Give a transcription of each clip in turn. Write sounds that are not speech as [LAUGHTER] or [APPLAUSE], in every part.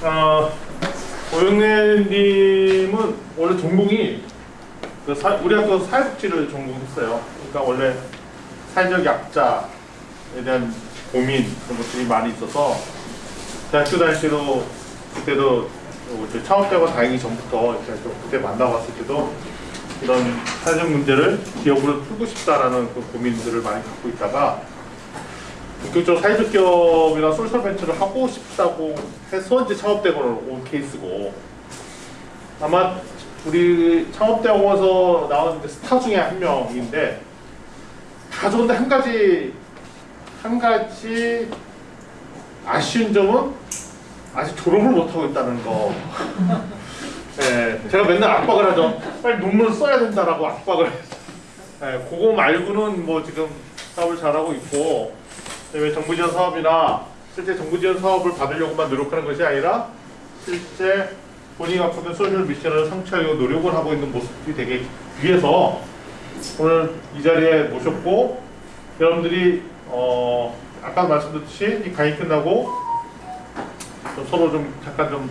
어, 오영래님은 원래 전공이 그 사, 우리 학교 사회복지를 전공했어요. 그러니까 원래 사회적 약자에 대한 고민 그런 것들이 많이 있어서 대학교 때도 그때도 그 창업되고 다행히 전부터 이렇게 좀 그때 만나봤을 때도 이런 사회적 문제를 기업으로 풀고 싶다라는 그 고민들을 많이 갖고 있다가 본격적으로 사회적 기업이나 솔솔 벤처를 하고 싶다고 해서 이제 창업대학원을 온 케이스고 아마 우리 창업대학원에서 나온 스타 중에 한 명인데 다 좋은데 한 가지 한 가지 아쉬운 점은 아직 졸업을 못하고 있다는 거. [LAUGHS] 네, 제가 맨날 압박을 하죠. 빨리 논문을 써야 된다라고 압박을 해요. 네, 그거 말고는 뭐 지금 사업을 잘하고 있고 그다음에 정부 지원 사업이나 실제 정부 지원 사업을 받으려고만 노력하는 것이 아니라 실제 본인이 갖고 있는 소셜 미션을 성취하려고 노력을 하고 있는 모습이 되게 위해서 오늘 이 자리에 모셨고 여러분들이 어 아까 말씀드렸듯이 이 강의 끝나고 좀 서로 좀 잠깐 좀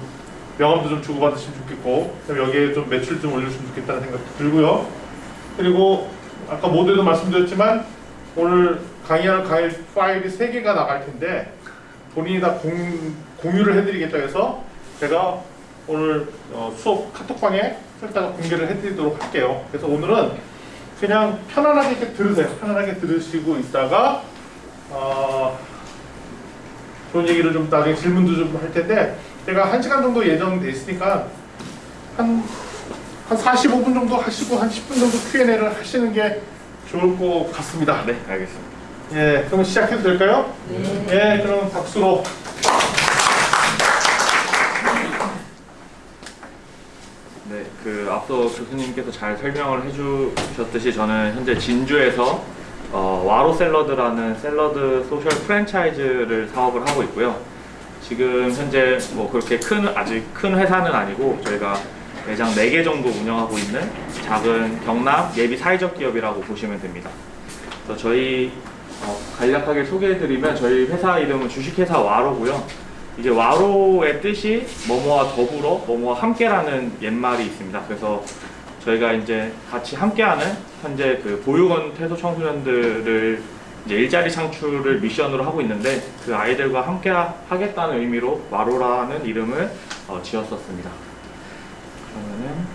명함도 좀 주고받으시면 좋겠고 여기에 좀 매출 좀 올려주시면 좋겠다는 생각도 들고요. 그리고 아까 모두에도 말씀드렸지만 오늘 강의하는 강의 파일이 세 개가 나갈 텐데 본인이 다 공, 공유를 해드리겠다 해서 제가 오늘 어, 수업 카톡방에 설탕 공개를 해드리도록 할게요. 그래서 오늘은 그냥 편안하게 이렇게 들으세요. 편안하게 들으시고 있다가 어, 좋은 얘기를 좀 나중에 질문도 좀 할 텐데 제가 한 시간 정도 예정돼 있으니까 한, 한 45분 정도 하시고 한 10분 정도 Q&A를 하시는 게 좋을 것 같습니다. 네, 알겠습니다. 예, 그럼 시작해도 될까요? 네. 예, 그럼 박수로. 네, 그 앞서 교수님께서 잘 설명을 해주셨듯이 저는 현재 진주에서 어, 와로 샐러드라는 샐러드 소셜 프랜차이즈를 사업을 하고 있고요. 지금 현재 뭐 그렇게 큰 아직 큰 회사는 아니고 저희가 매장 4개 정도 운영하고 있는 작은 경남 예비 사회적 기업이라고 보시면 됩니다. 그래서 저희 어, 간략하게 소개해드리면 저희 회사 이름은 주식회사 와로고요. 이게 와로의 뜻이 뭐뭐와 더불어 뭐뭐와 함께라는 옛말이 있습니다. 그래서 저희가 이제 같이 함께하는 현재 그 보육원 퇴소 청소년들을 이제 일자리 창출을 미션으로 하고 있는데 그 아이들과 함께 하겠다는 의미로 와로라는 이름을 어, 지었었습니다. 그러면은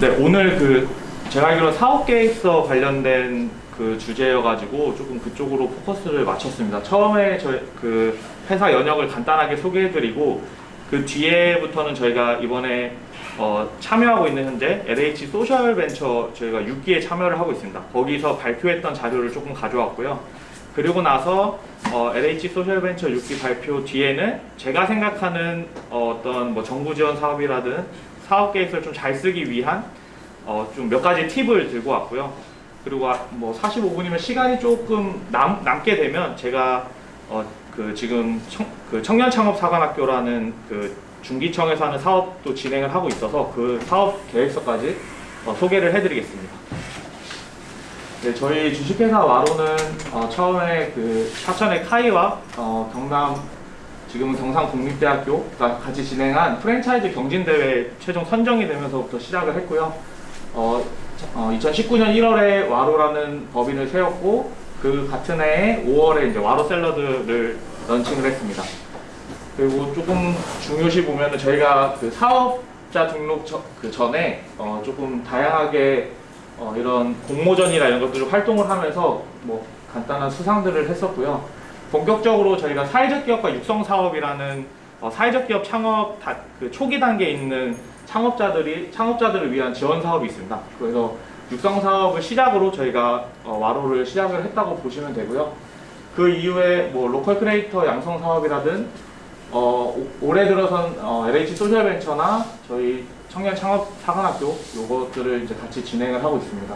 네 오늘 그 제가 알기로 사업 계획서 관련된 그 주제여가지고 조금 그쪽으로 포커스를 맞췄습니다. 처음에 저희 그 회사 연혁을 간단하게 소개해드리고 그 뒤에부터는 저희가 이번에 어, 참여하고 있는 현재 LH social venture 저희가 6기에 참여를 하고 있습니다. 거기서 발표했던 자료를 조금 가져왔고요. 그리고 나서 어, LH 소셜 벤처 6기 발표 뒤에는 제가 생각하는 어, 어떤 뭐 정부 지원 사업이라든 사업 계획을 좀잘 쓰기 위한 어, 좀 몇 가지 팁을 들고 왔고요. 그리고 아- 뭐 45분이면 시간이 조금 남, 남게 되면 제가 어, 그 지금 청, 그 청년 창업 사관학교라는 그 중기청에서 하는 사업도 진행을 하고 있어서 그 사업 계획서까지 어, 소개를 해드리겠습니다. 네, 저희 주식회사 와로는 어, 처음에 그 사천의 카이와 어, 경남 지금은 경상국립대학교가 같이 진행한 프랜차이즈 경진대회 최종 선정이 되면서부터 시작을 했고요. 어, 어, 2019년 1월에 와로라는 법인을 세웠고 그 같은 해에 5월에 이제 와로 샐러드를 런칭을 했습니다. 그리고 조금 중요시 보면은 저희가 그 사업자 등록 저- 그 전에 어, 조금 다양하게 어, 이런 공모전이나 이런 것들을 활동을 하면서 뭐 간단한 수상들을 했었고요. 본격적으로 저희가 사회적 기업가 육성 사업이라는 어, 사회적 기업 창업 다, 그 초기 단계에 있는 창업자들이 창업자들을 위한 지원 사업이 있습니다. 그래서 육성 사업을 시작으로 저희가 어, 와로를 시작을 했다고 보시면 되고요. 그 이후에 뭐 local creator 양성 사업이라든 어, 오- 올해 들어선 어, LH social venture나 저희 청년 창업 사관학교 요것들을 이제 같이 진행을 하고 있습니다.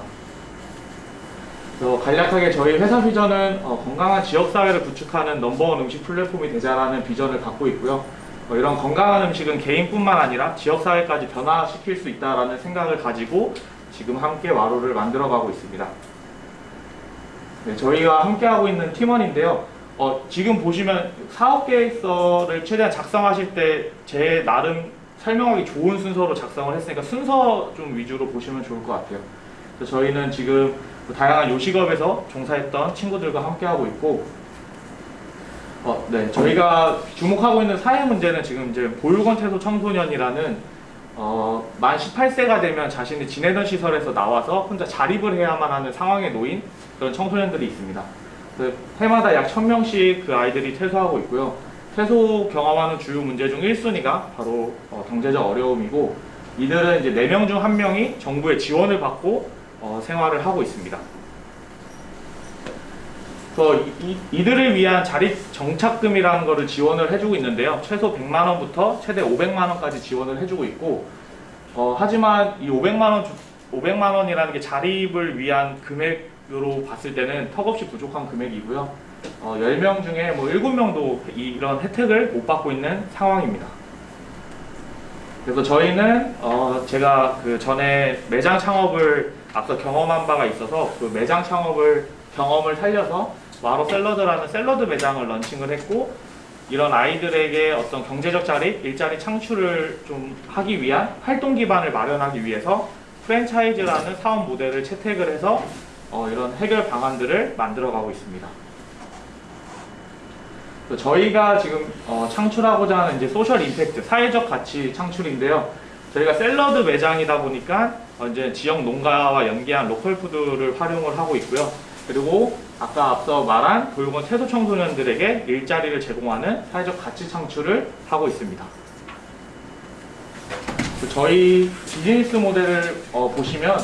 그래서 간략하게 저희 회사 비전은 어, 건강한 지역 사회를 구축하는 넘버원 음식 플랫폼이 되자라는 비전을 갖고 있고요. 어, 이런 건강한 음식은 개인뿐만 아니라 지역 사회까지 변화시킬 수 있다라는 생각을 가지고 지금 함께 와로를 만들어가고 있습니다. 네, 저희와 함께하고 있는 팀원인데요. 어, 지금 보시면 사업 계획서를 최대한 작성하실 때 제 나름 설명하기 좋은 순서로 작성을 했으니까 순서 좀 위주로 보시면 좋을 것 같아요. 그래서 저희는 지금 그 다양한 요식업에서 종사했던 친구들과 함께하고 있고, 어, 네, 저희가 주목하고 있는 사회 문제는 지금 이제 보육원 태소 청소년이라는 어, 만 18세가 되면 자신이 지내던 시설에서 나와서 혼자 자립을 해야만 하는 상황에 놓인 그런 청소년들이 있습니다. 그 해마다 약 1000명씩 그 아이들이 퇴소하고 있고요. 퇴소 경험하는 주요 문제 중 1순위가 바로 어, 경제적 어려움이고 이들은 이제 4명 중 1명이 정부의 지원을 받고 어, 생활을 하고 있습니다. 이, 이, 들을 위한 자립 정착금이라는 것을 지원을 해주고 있는데요. 최소 100만 원부터 최대 500만 원까지 지원을 해주고 있고 어, 하지만 이 500만 원 500만 원이라는 게 자립을 위한 금액으로 봤을 때는 턱없이 부족한 금액이고요. 어, 10명 중에 뭐 7명도 이런 혜택을 못 받고 있는 상황입니다. 그래서 저희는 어, 제가 그 전에 매장 창업을 앞서 경험한 바가 있어서 그 매장 창업을 경험을 살려서 와로 샐러드라는 샐러드 매장을 런칭을 했고 이런 아이들에게 어떤 경제적 자립, 일자리 창출을 좀 하기 위한 활동 기반을 마련하기 위해서 프랜차이즈라는 사업 모델을 채택을 해서 어, 이런 해결 방안들을 만들어가고 있습니다. 또 저희가 지금 어, 창출하고자 하는 이제 social impact, 사회적 가치 창출인데요. 저희가 샐러드 매장이다 보니까 어, 이제 지역 농가와 연계한 local food를 활용을 하고 있고요. 그리고 아까 앞서 말한 보육원 퇴소 청소년들에게 일자리를 제공하는 사회적 가치 창출을 하고 있습니다. 그 저희 비즈니스 모델을 어, 보시면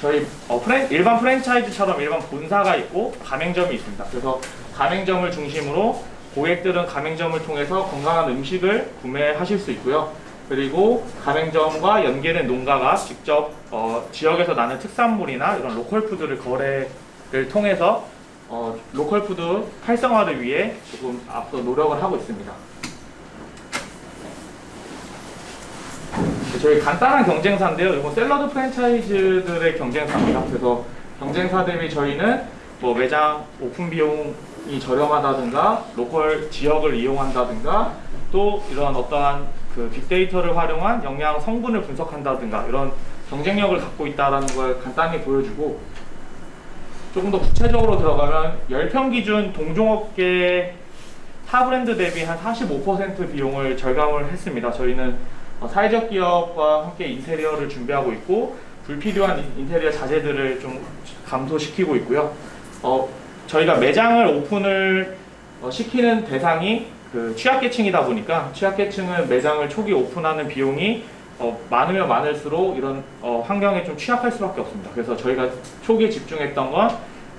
저희 어, 프랜- 일반 프랜차이즈처럼 일반 본사가 있고 가맹점이 있습니다. 그래서 가맹점을 중심으로 고객들은 가맹점을 통해서 건강한 음식을 구매하실 수 있고요. 그리고 가맹점과 연계된 농가가 직접 어, 지역에서 나는 특산물이나 이런 local food를 거래를 통해서 어, local food 활성화를 위해 조금 앞서 노력을 하고 있습니다. 저희 간단한 경쟁사인데요. 이건 샐러드 프랜차이즈들의 경쟁사입니다. 그래서 경쟁사 대비 저희는 뭐 매장 오픈 비용이 저렴하다든가 로컬 지역을 이용한다든가 또 이런 어떠한 그 빅데이터를 활용한 영양 성분을 분석한다든가 이런 경쟁력을 갖고 있다는 걸 간단히 보여주고 조금 더 구체적으로 들어가면 10평 기준 동종업계 타 브랜드 대비 한 45% 비용을 절감을 했습니다. 저희는 어, 사회적 기업과 함께 인테리어를 준비하고 있고 불필요한 인- 인테리어 자재들을 좀 감소시키고 있고요. 어, 저희가 매장을 오픈을 어, 시키는 대상이 그 취약계층이다 보니까 취약계층은 매장을 초기 오픈하는 비용이 어, 많으면 많을수록 이런 어, 환경에 좀 취약할 수밖에 없습니다. 그래서 저희가 초기에 집중했던 건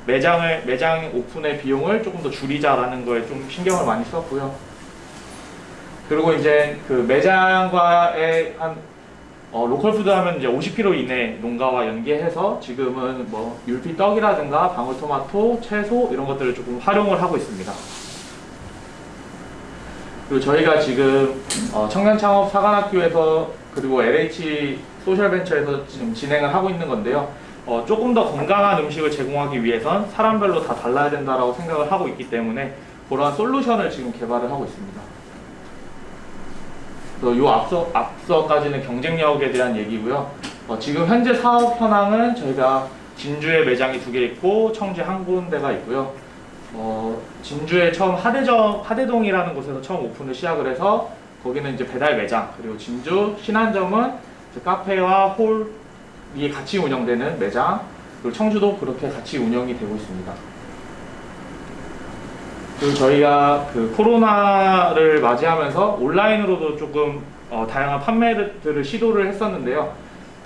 매장을 매장 오픈의 비용을 조금 더 줄이자라는 거에 좀 신경을 많이 썼고요. 그리고 이제 그 매장과의 한 어, 로컬 푸드 하면 이제 50km 이내 농가와 연계해서 지금은 뭐 율피 떡이라든가 방울토마토, 채소 이런 것들을 조금 활용을 하고 있습니다. 그리고 저희가 지금 어, 청년창업 사관학교에서 그리고 LH 소셜벤처에서 지금 진행을 하고 있는 건데요. 어, 조금 더 건강한 음식을 제공하기 위해선 사람별로 다 달라야 된다라고 생각을 하고 있기 때문에 그러한 솔루션을 지금 개발을 하고 있습니다. 그래서 요 앞서 앞서까지는 경쟁력에 대한 얘기고요. 어, 지금 현재 사업 현황은 저희가 진주에 매장이 두 개 있고 청주 한 군데가 있고요. 어, 진주에 처음 하대점 하대동이라는 곳에서 처음 오픈을 시작을 해서 거기는 이제 배달 매장 그리고 진주 신안점은 카페와 홀이 같이 운영되는 매장 그리고 청주도 그렇게 같이 운영이 되고 있습니다. 그리고 저희가 그 코로나를 맞이하면서 온라인으로도 조금 어, 다양한 판매들을 시도를 했었는데요.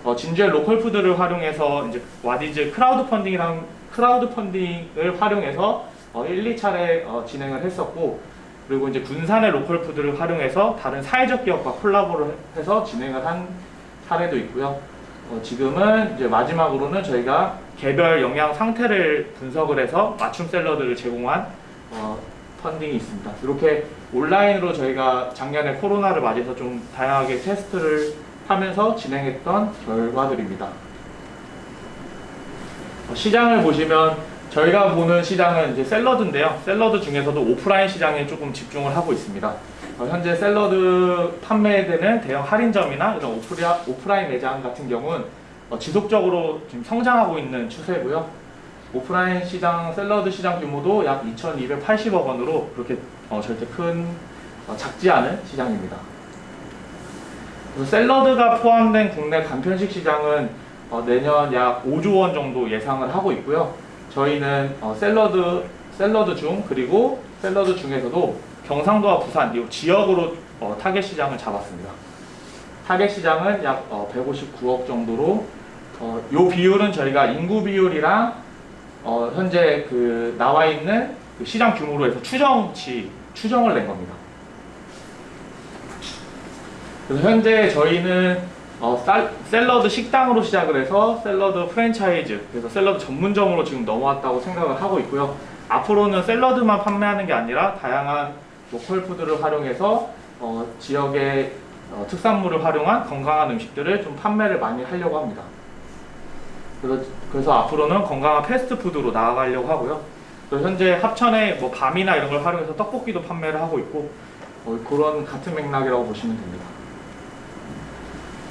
어, 진주의 로컬 푸드를 활용해서 이제 와디즈 크라우드 펀딩이랑 크라우드 펀딩을 활용해서 어, 1, 2차례 어, 진행을 했었고 그리고 이제 군산의 로컬 푸드를 활용해서 다른 사회적 기업과 콜라보를 해서 진행을 한 사례도 있고요. 어, 지금은 이제 마지막으로는 저희가 개별 영양 상태를 분석을 해서 맞춤 샐러드를 제공한 어, 펀딩이 있습니다. 이렇게 온라인으로 저희가 작년에 코로나를 맞이해서 좀 다양하게 테스트를 하면서 진행했던 결과들입니다. 어, 시장을 보시면 저희가 보는 시장은 이제 샐러드인데요. 샐러드 중에서도 오프라인 시장에 조금 집중을 하고 있습니다. 어, 현재 샐러드 판매되는 대형 할인점이나 이런 오프라, 오프라인 매장 같은 경우는 어, 지속적으로 지금 성장하고 있는 추세고요. 오프라인 시장 샐러드 시장 규모도 약 2,280억 원으로 그렇게 어, 절대 큰 어, 작지 않은 시장입니다. 샐러드가 포함된 국내 간편식 시장은 어, 내년 약 5조 원 정도 예상을 하고 있고요. 저희는 어, 샐러드 샐러드 중 그리고 샐러드 중에서도 경상도와 부산 이 지역으로 어, 타겟 시장을 잡았습니다. 타겟 시장은 약 어, 159억 정도로 어, 요 비율은 저희가 인구 비율이랑 어, 현재 그 나와 있는 그 시장 규모로 해서 추정치 추정을 낸 겁니다. 그래서 현재 저희는 어, 쌀- 샐러드 식당으로 시작을 해서 샐러드 프랜차이즈 그래서 샐러드 전문점으로 지금 넘어왔다고 생각을 하고 있고요. 앞으로는 샐러드만 판매하는 게 아니라 다양한 로컬 푸드를 활용해서 어, 지역의 어, 특산물을 활용한 건강한 음식들을 좀 판매를 많이 하려고 합니다. 그래서, 그래서 앞으로는 건강한 패스트푸드로 나아가려고 하고요. 현재 합천에 뭐 밤이나 이런 걸 활용해서 떡볶이도 판매를 하고 있고 어, 그런 같은 맥락이라고 보시면 됩니다.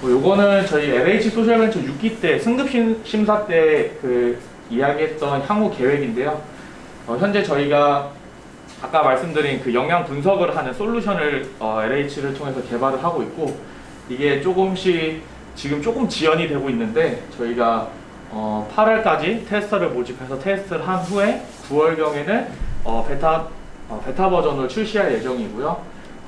뭐 요거는 저희 LH 소셜벤처 6기 때 승급 심- 심사 때 그 이야기했던 향후 계획인데요. 어, 현재 저희가 아까 말씀드린 그 영양 분석을 하는 솔루션을 어, LH를 통해서 개발을 하고 있고 이게 조금씩 지금 조금 지연이 되고 있는데 저희가 어, 8월까지 테스터를 모집해서 테스트를 한 후에 9월경에는 어, 베타 어, 베타 버전을 출시할 예정이고요.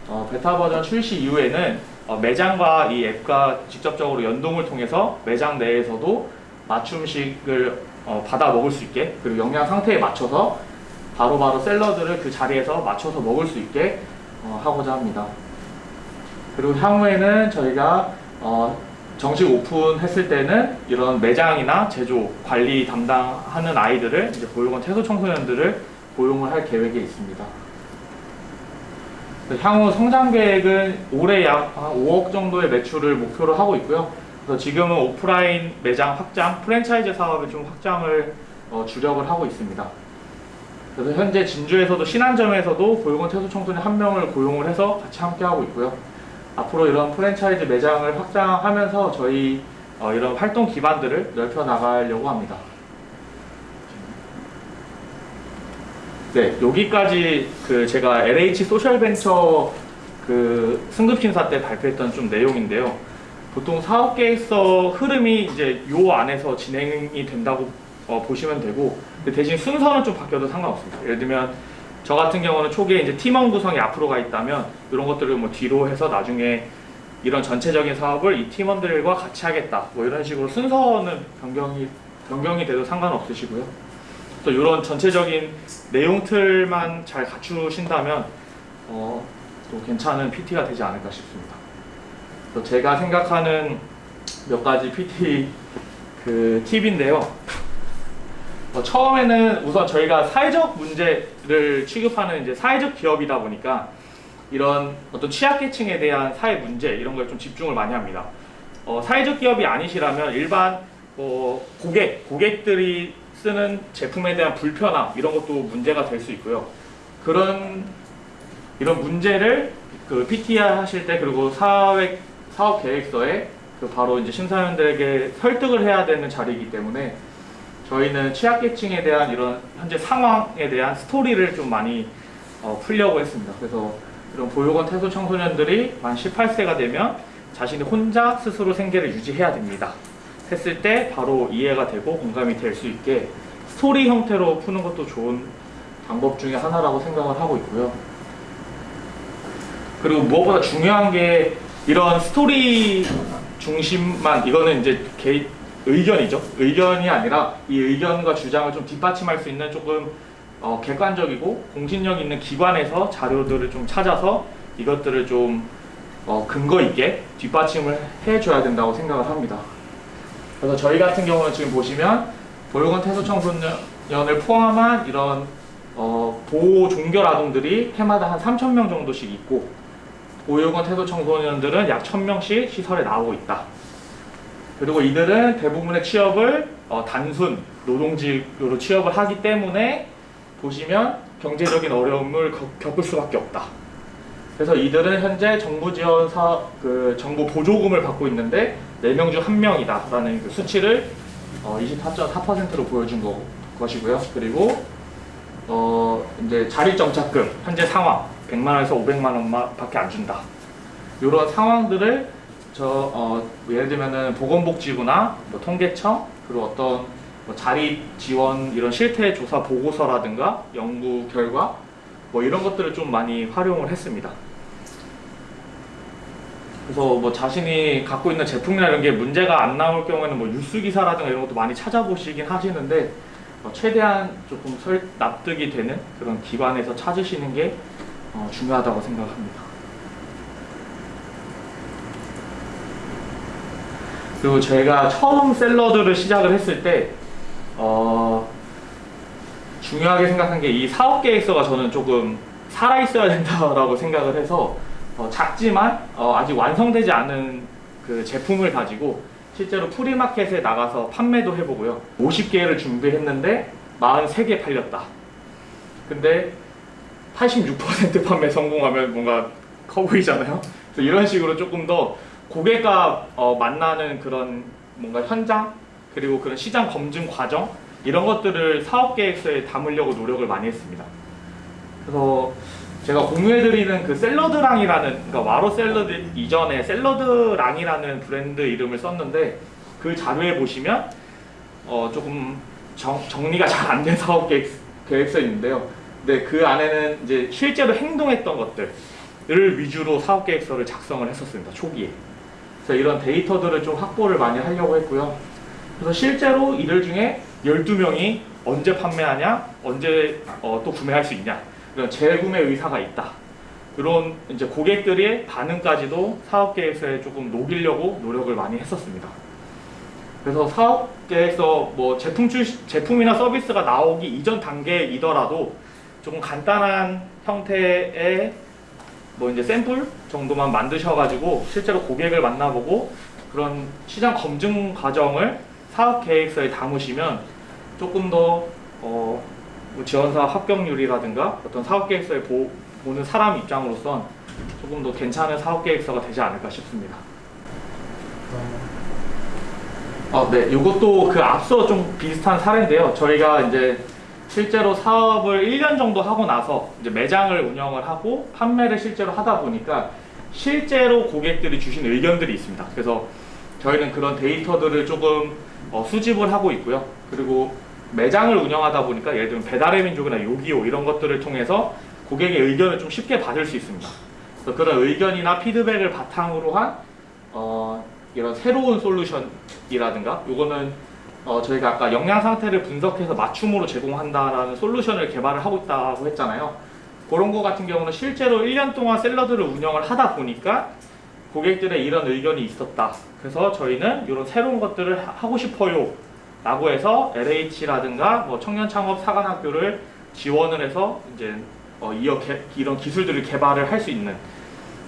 어, 베타 버전 출시 이후에는 어, 매장과 이 앱과 직접적으로 연동을 통해서 매장 내에서도 맞춤식을 어, 받아 먹을 수 있게 그리고 영양 상태에 맞춰서 바로바로 샐러드를 그 자리에서 맞춰서 먹을 수 있게 어, 하고자 합니다. 그리고 향후에는 저희가 어, 정식 오픈했을 때는 이런 매장이나 제조, 관리 담당하는 아이들을 이제 보육원 태소 청소년들을 고용을 할 계획이 있습니다. 그래서 향후 성장 계획은 올해 약한 5억 정도의 매출을 목표로 하고 있고요. 그래서 지금은 오프라인 매장 확장, 프랜차이즈 사업에 좀 확장을 어, 주력을 하고 있습니다. 그래서 현재 진주에서도 신안점에서도 보육원 태소 청소년 한 명을 고용을 해서 같이 함께 하고 있고요. 앞으로 이런 프랜차이즈 매장을 확장하면서 저희 어, 이런 활동 기반들을 넓혀 나가려고 합니다. 네, 여기까지 그 제가 LH 소셜벤처 그 승급 심사 때 발표했던 좀 내용인데요. 보통 사업 계획서 흐름이 이제 요 안에서 진행이 된다고 어, 보시면 되고 대신 순서는 좀 바뀌어도 상관없습니다. 예를 들면 저 같은 경우는 초기에 이제 팀원 구성이 앞으로 가 있다면 이런 것들을 뭐 뒤로 해서 나중에 이런 전체적인 사업을 이 팀원들과 같이 하겠다 뭐 이런 식으로 순서는 변경이 변경이 돼도 상관없으시고요. 또 이런 전체적인 내용 틀만 잘 갖추신다면 어, 또 괜찮은 PT가 되지 않을까 싶습니다. 또 제가 생각하는 몇 가지 PT [LAUGHS] 그 팁인데요. 어, 처음에는 우선 저희가 사회적 문제를 취급하는 이제 사회적 기업이다 보니까 이런 어떤 취약계층에 대한 사회 문제 이런 거에 좀 집중을 많이 합니다. 어, 사회적 기업이 아니시라면 일반 뭐 고객 고객들이 쓰는 제품에 대한 불편함 이런 것도 문제가 될 수 있고요. 그런 이런 문제를 그 PTR 하실 때 그리고 사회 사업 계획서에 그 바로 이제 심사위원들에게 설득을 해야 되는 자리이기 때문에 저희는 취약계층에 대한 이런 현재 상황에 대한 스토리를 좀 많이 어, 풀려고 했습니다. 그래서 이런 보육원 태소 청소년들이 만 18세가 되면 자신이 혼자 스스로 생계를 유지해야 됩니다. 했을 때 바로 이해가 되고 공감이 될 수 있게 스토리 형태로 푸는 것도 좋은 방법 중에 하나라고 생각을 하고 있고요. 그리고 무엇보다 중요한 게 이런 스토리 중심만 이거는 이제 개인 의견이죠. 의견이 아니라 이 의견과 주장을 좀 뒷받침할 수 있는 조금 어, 객관적이고 공신력 있는 기관에서 자료들을 좀 찾아서 이것들을 좀 어, 근거 있게 뒷받침을 해줘야 된다고 생각을 합니다. 그래서 저희 같은 경우는 지금 보시면 보육원 태소 청소년을 포함한 이런 어, 보호 종결 아동들이 해마다 한 3천 명 정도씩 있고 보육원 태소 청소년들은 약 1,000명씩 시설에 나오고 있다. 그리고 이들은 대부분의 취업을 어, 단순 노동직으로 취업을 하기 때문에 보시면 경제적인 어려움을 겪- 겪을 수밖에 없다. 그래서 이들은 현재 정부 지원 사, 그 정부 보조금을 받고 있는데 4명 중 1명이다 라는 그 수치를 어, 24.4%로 보여준 거, 것이고요. 그리고 어, 이제 자립정착금 현재 상황 100만 원에서 500만 원 밖에 안 준다. 이런 상황들을 저 어, 예를 들면은 보건복지부나 뭐 통계청 그리고 어떤 뭐 자립 지원 이런 실태 조사 보고서라든가 연구 결과 뭐 이런 것들을 좀 많이 활용을 했습니다. 그래서 뭐 자신이 갖고 있는 제품이나 이런 게 문제가 안 나올 경우에는 뭐 뉴스 기사라든가 이런 것도 많이 찾아보시긴 하시는데 어, 최대한 조금 설, 납득이 되는 그런 기관에서 찾으시는 게 어, 중요하다고 생각합니다. 그리고 제가 처음 샐러드를 시작을 했을 때 어, 중요하게 생각한 게 이 사업 계획서가 저는 조금 살아 있어야 된다라고 생각을 해서 어, 작지만 어, 아직 완성되지 않은 그 제품을 가지고 실제로 프리마켓에 나가서 판매도 해보고요. 50개를 준비했는데 43개 팔렸다. 근데 86% 판매 성공하면 뭔가 커 보이잖아요. 그래서 이런 식으로 조금 더 고객과 어, 만나는 그런 뭔가 현장 그리고 그런 시장 검증 과정 이런 것들을 사업 계획서에 담으려고 노력을 많이 했습니다. 그래서 제가 공유해드리는 그 샐러드랑이라는 그러니까 와로 샐러드 이전에 샐러드랑이라는 브랜드 이름을 썼는데 그 자료에 보시면 어 조금 정, 정리가 잘 안 된 사업 [LAUGHS] 계획, 계획서 있는데요. 근데 그 안에는 이제 실제로 행동했던 것들을 위주로 사업 계획서를 작성을 했었습니다. 초기에. 그래서 이런 데이터들을 좀 확보를 많이 하려고 했고요. 그래서 실제로 이들 중에 12명이 언제 판매하냐, 언제 어, 또 구매할 수 있냐, 이런 재구매 의사가 있다. 이런 이제 고객들의 반응까지도 사업 계획서에 조금 녹이려고 노력을 많이 했었습니다. 그래서 사업 계획서 뭐 제품 출 제품이나 서비스가 나오기 이전 단계이더라도 조금 간단한 형태의 뭐 이제 샘플 정도만 만드셔가지고 실제로 고객을 만나보고 그런 시장 검증 과정을 사업 계획서에 담으시면 조금 더 어, 뭐 지원사 합격률이라든가 어떤 사업 계획서에 보, 보는 사람 입장으로선 조금 더 괜찮은 사업 계획서가 되지 않을까 싶습니다. 어, 네, 이것도 그 앞서 좀 비슷한 사례인데요. 저희가 이제 실제로 사업을 1년 정도 하고 나서 이제 매장을 운영을 하고 판매를 실제로 하다 보니까 실제로 고객들이 주신 의견들이 있습니다. 그래서 저희는 그런 데이터들을 조금 어, 수집을 하고 있고요. 그리고 매장을 운영하다 보니까 예를 들면 배달의 민족이나 요기요 이런 것들을 통해서 고객의 의견을 좀 쉽게 받을 수 있습니다. 그래서 그런 의견이나 피드백을 바탕으로 한 어, 이런 새로운 솔루션이라든가 요거는 어, 저희가 아까 영양 상태를 분석해서 맞춤으로 제공한다라는 솔루션을 개발을 하고 있다고 했잖아요. 그런 거 같은 경우는 실제로 1년 동안 샐러드를 운영을 하다 보니까 고객들의 이런 의견이 있었다. 그래서 저희는 이런 새로운 것들을 하- 하고 싶어요. 라고 해서 LH라든가 뭐 청년 창업 사관학교를 지원을 해서 이제 어, 이어 개- 이런 기술들을 개발을 할 수 있는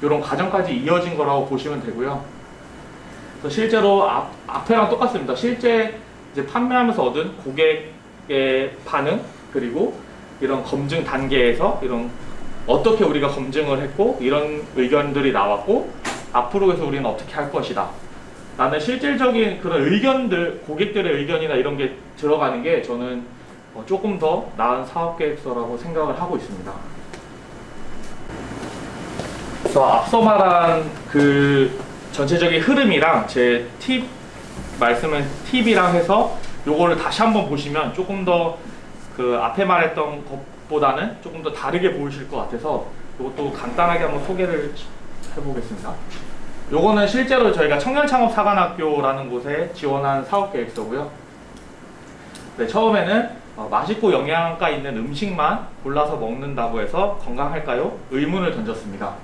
이런 과정까지 이어진 거라고 보시면 되고요. 그래서 실제로 앞, 앞에랑 똑같습니다. 실제 이제 판매하면서 얻은 고객의 반응 그리고 이런 검증 단계에서 이런 어떻게 우리가 검증을 했고 이런 의견들이 나왔고 앞으로 해서 우리는 어떻게 할 것이다. 나는 실질적인 그런 의견들, 고객들의 의견이나 이런 게 들어가는 게 저는 어, 조금 더 나은 사업 계획서라고 생각을 하고 있습니다. 그래서 앞서 말한 그 전체적인 흐름이랑 제 팁 말씀은 팁이랑 해서 요거를 다시 한번 보시면 조금 더 그 앞에 말했던 것보다는 조금 더 다르게 보이실 것 같아서 이것도 간단하게 한번 소개를 해보겠습니다. 요거는 실제로 저희가 청년창업사관학교라는 곳에 지원한 사업계획서고요. 네, 처음에는 어, 맛있고 영양가 있는 음식만 골라서 먹는다고 해서 건강할까요? 의문을 던졌습니다.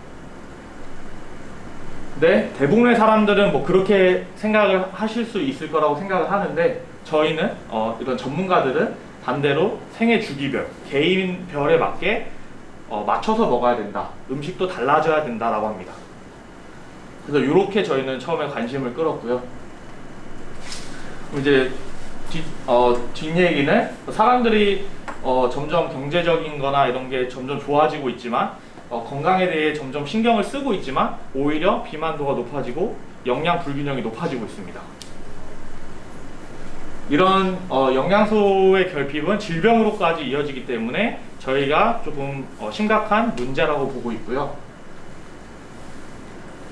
네, 대부분의 사람들은 뭐 그렇게 생각을 하실 수 있을 거라고 생각을 하는데 저희는 어, 이런 전문가들은 반대로 생애 주기별, 개인별에 맞게 어, 맞춰서 먹어야 된다. 음식도 달라져야 된다라고 합니다. 그래서 이렇게 저희는 처음에 관심을 끌었고요. 이제 뒷, 어, 뒷얘기는 사람들이 어, 점점 경제적인 거나 이런 게 점점 좋아지고 있지만 어, 건강에 대해 점점 신경을 쓰고 있지만 오히려 비만도가 높아지고 영양 불균형이 높아지고 있습니다. 이런 어, 영양소의 결핍은 질병으로까지 이어지기 때문에 저희가 조금 어, 심각한 문제라고 보고 있고요.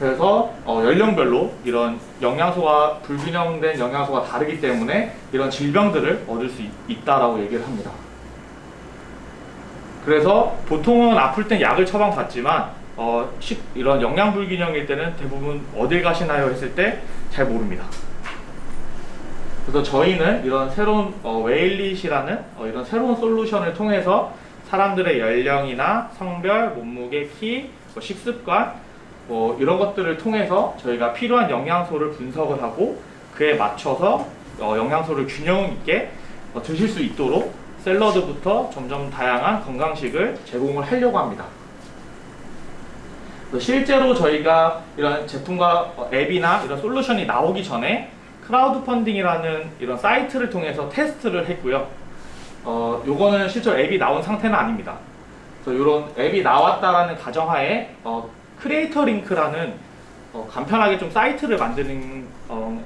그래서 어, 연령별로 이런 영양소가 불균형된 영양소가 다르기 때문에 이런 질병들을 얻을 수 있, 있다라고 얘기를 합니다. 그래서 보통은 아플 땐 약을 처방받지만 어, 식- 이런 영양 불균형일 때는 대부분 어딜 가시나요 했을 때 잘 모릅니다. 그래서 저희는 이런 새로운 어, 웨일릿이라는 어, 이런 새로운 솔루션을 통해서 사람들의 연령이나 성별, 몸무게, 키, 뭐 식습관 뭐 이런 것들을 통해서 저희가 필요한 영양소를 분석을 하고 그에 맞춰서 어, 영양소를 균형 있게 어, 드실 수 있도록 샐러드부터 점점 다양한 건강식을 제공을 하려고 합니다. 실제로 저희가 이런 제품과 어, 앱이나 이런 솔루션이 나오기 전에 크라우드 펀딩이라는 이런 사이트를 통해서 테스트를 했고요. 어, 요거는 실제 로 앱이 나온 상태는 아닙니다. 그래서 이런 앱이 나왔다라는 가정하에 어, 크리에이터 링크라는 어, 간편하게 좀 사이트를 만드는 어,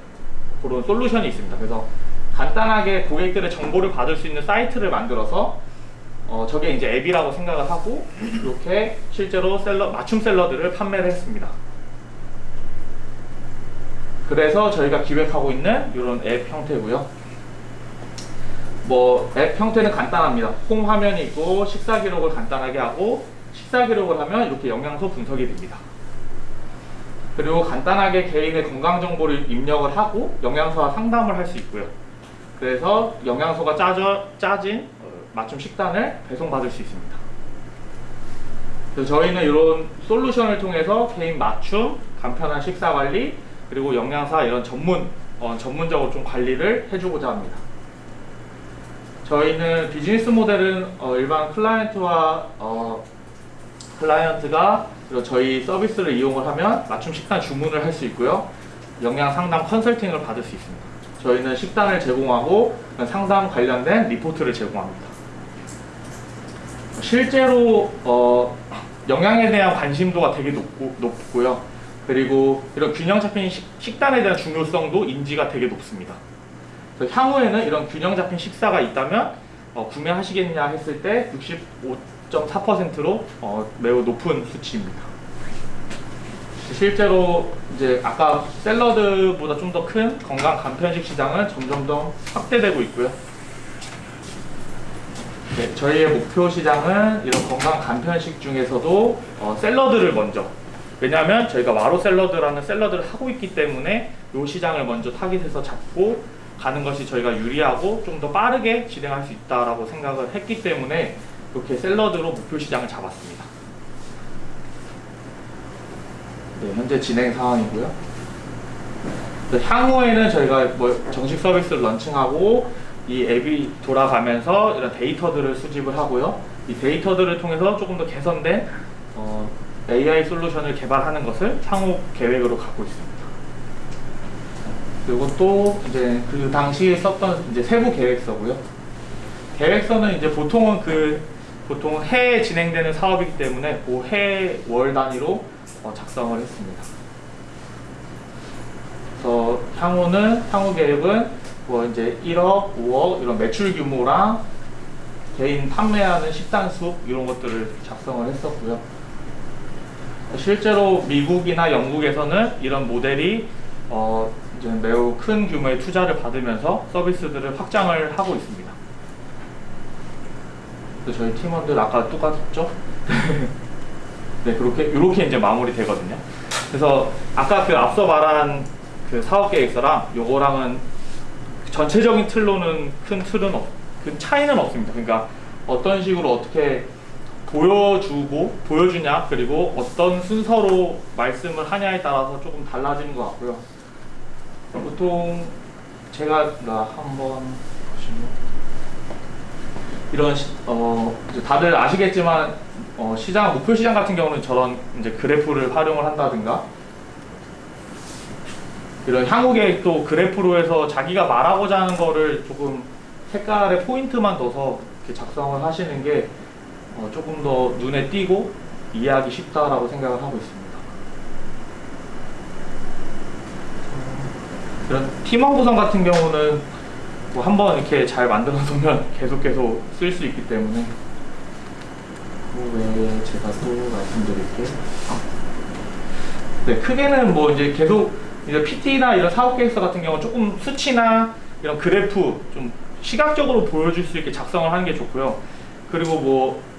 그런 솔루션이 있습니다. 그래서 간단하게 고객들의 정보를 받을 수 있는 사이트를 만들어서 어, 저게 이제 앱이라고 생각을 하고 이렇게 실제로 샐러, 맞춤 샐러드를 판매를 했습니다. 그래서 저희가 기획하고 있는 이런 앱 형태고요. 뭐 앱 형태는 간단합니다. 홈 화면이 있고 식사 기록을 간단하게 하고 식사 기록을 하면 이렇게 영양소 분석이 됩니다. 그리고 간단하게 개인의 건강 정보를 입력을 하고 영양소와 상담을 할 수 있고요. 그래서 영양소가 짜져, 짜진 어, 맞춤 식단을 배송받을 수 있습니다. 그래서 저희는 이런 솔루션을 통해서 개인 맞춤, 간편한 식사 관리, 그리고 영양사 이런 전문, 어, 전문적으로 좀 관리를 해주고자 합니다. 저희는 비즈니스 모델은 어, 일반 클라이언트와 어, 클라이언트가 저희 서비스를 이용을 하면 맞춤 식단 주문을 할 수 있고요. 영양 상담 컨설팅을 받을 수 있습니다. 저희는 식단을 제공하고 상담 관련된 리포트를 제공합니다. 실제로 어, 영양에 대한 관심도가 되게 높고, 높고요. 그리고 이런 균형 잡힌 식, 식단에 대한 중요성도 인지가 되게 높습니다. 향후에는 이런 균형 잡힌 식사가 있다면 어, 구매하시겠냐 했을 때 65.4%로 어, 매우 높은 수치입니다. 실제로 이제 아까 샐러드보다 좀 더 큰 건강 간편식 시장은 점점 더 확대되고 있고요. 네, 저희의 목표 시장은 이런 건강 간편식 중에서도 어, 샐러드를 먼저 왜냐하면 저희가 와로 샐러드라는 샐러드를 하고 있기 때문에 이 시장을 먼저 타깃해서 잡고 가는 것이 저희가 유리하고 좀 더 빠르게 진행할 수 있다라고 생각을 했기 때문에 이렇게 샐러드로 목표 시장을 잡았습니다. 네, 현재 진행 상황이고요. 그래서 향후에는 저희가 뭐 정식 서비스를 런칭하고 이 앱이 돌아가면서 이런 데이터들을 수집을 하고요. 이 데이터들을 통해서 조금 더 개선된 어, AI 솔루션을 개발하는 것을 향후 계획으로 갖고 있습니다. 그리고 또 이제 그 당시에 썼던 이제 세부 계획서고요. 계획서는 이제 보통은 그 보통 해에 진행되는 사업이기 때문에 그해월 단위로 어, 작성을 했습니다. 그래서 향후는 향후 계획은 뭐 이제 1억, 5억 이런 매출 규모랑 개인 판매하는 식단 수 이런 것들을 작성을 했었고요. 실제로 미국이나 영국에서는 이런 모델이 어 이제 매우 큰 규모의 투자를 받으면서 서비스들을 확장을 하고 있습니다. 그래서 저희 팀원들 아까 똑같죠? [LAUGHS] 네 그렇게 이렇게 이제 마무리 되거든요. 그래서 아까 그 앞서 말한 그 사업 계획서랑 요거랑은 전체적인 틀로는 큰 틀은 없, 큰 차이는 없습니다. 그러니까 어떤 식으로 어떻게 보여주고 보여주냐 그리고 어떤 순서로 말씀을 하냐에 따라서 조금 달라지는 것 같고요. 보통 제가 나 한번 보시면 이런 시, 어 다들 아시겠지만 어, 시장 목표 시장 같은 경우는 저런 이제 그래프를 활용을 한다든가 이런 향후 계획도 그래프로 해서 자기가 말하고자 하는 거를 조금 색깔에 포인트만 둬서 이렇게 작성을 하시는 게 어, 조금 더 눈에 띄고 이해하기 쉽다라고 생각을 하고 있습니다. 이런 팀원 구성 같은 경우는 뭐 한번 이렇게 잘 만들어 놓으면 [LAUGHS] 계속 계속 쓸 수 있기 때문에 그 외에 제가 또 말씀드릴게요. 네, 크게는 뭐 이제 계속 이제 PT나 이런 사업 계획서 같은 경우는 조금 수치나 이런 그래프 좀 시각적으로 보여줄 수 있게 작성을 하는 게 좋고요. 그리고 뭐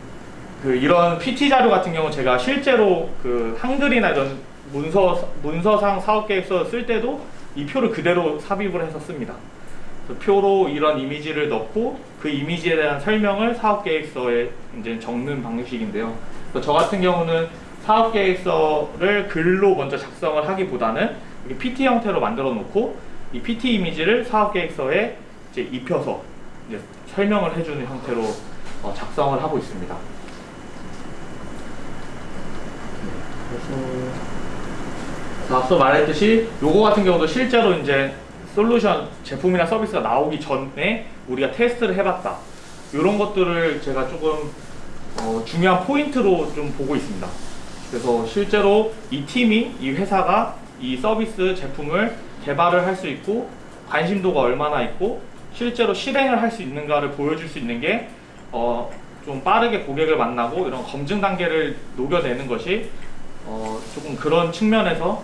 그 이런 PT 자료 같은 경우 제가 실제로 그 한글이나 이런 문서 문서상 사업 계획서 쓸 때도 이 표를 그대로 삽입을 해서 씁니다. 그 표로 이런 이미지를 넣고 그 이미지에 대한 설명을 사업 계획서에 이제 적는 방식인데요. 저 같은 경우는 사업 계획서를 글로 먼저 작성을 하기보다는 PT 형태로 만들어 놓고 이 PT 이미지를 사업 계획서에 이제 입혀서 이제 설명을 해주는 형태로 어, 작성을 하고 있습니다. 그래서 앞서 말했듯이 요거 같은 경우도 실제로 이제 솔루션 제품이나 서비스가 나오기 전에 우리가 테스트를 해봤다. 이런 것들을 제가 조금 어, 중요한 포인트로 좀 보고 있습니다. 그래서 실제로 이 팀이 이 회사가 이 서비스 제품을 개발을 할 수 있고 관심도가 얼마나 있고 실제로 실행을 할 수 있는가를 보여줄 수 있는 게 어, 좀 빠르게 고객을 만나고 이런 검증 단계를 녹여내는 것이 어, 조금 그런 측면에서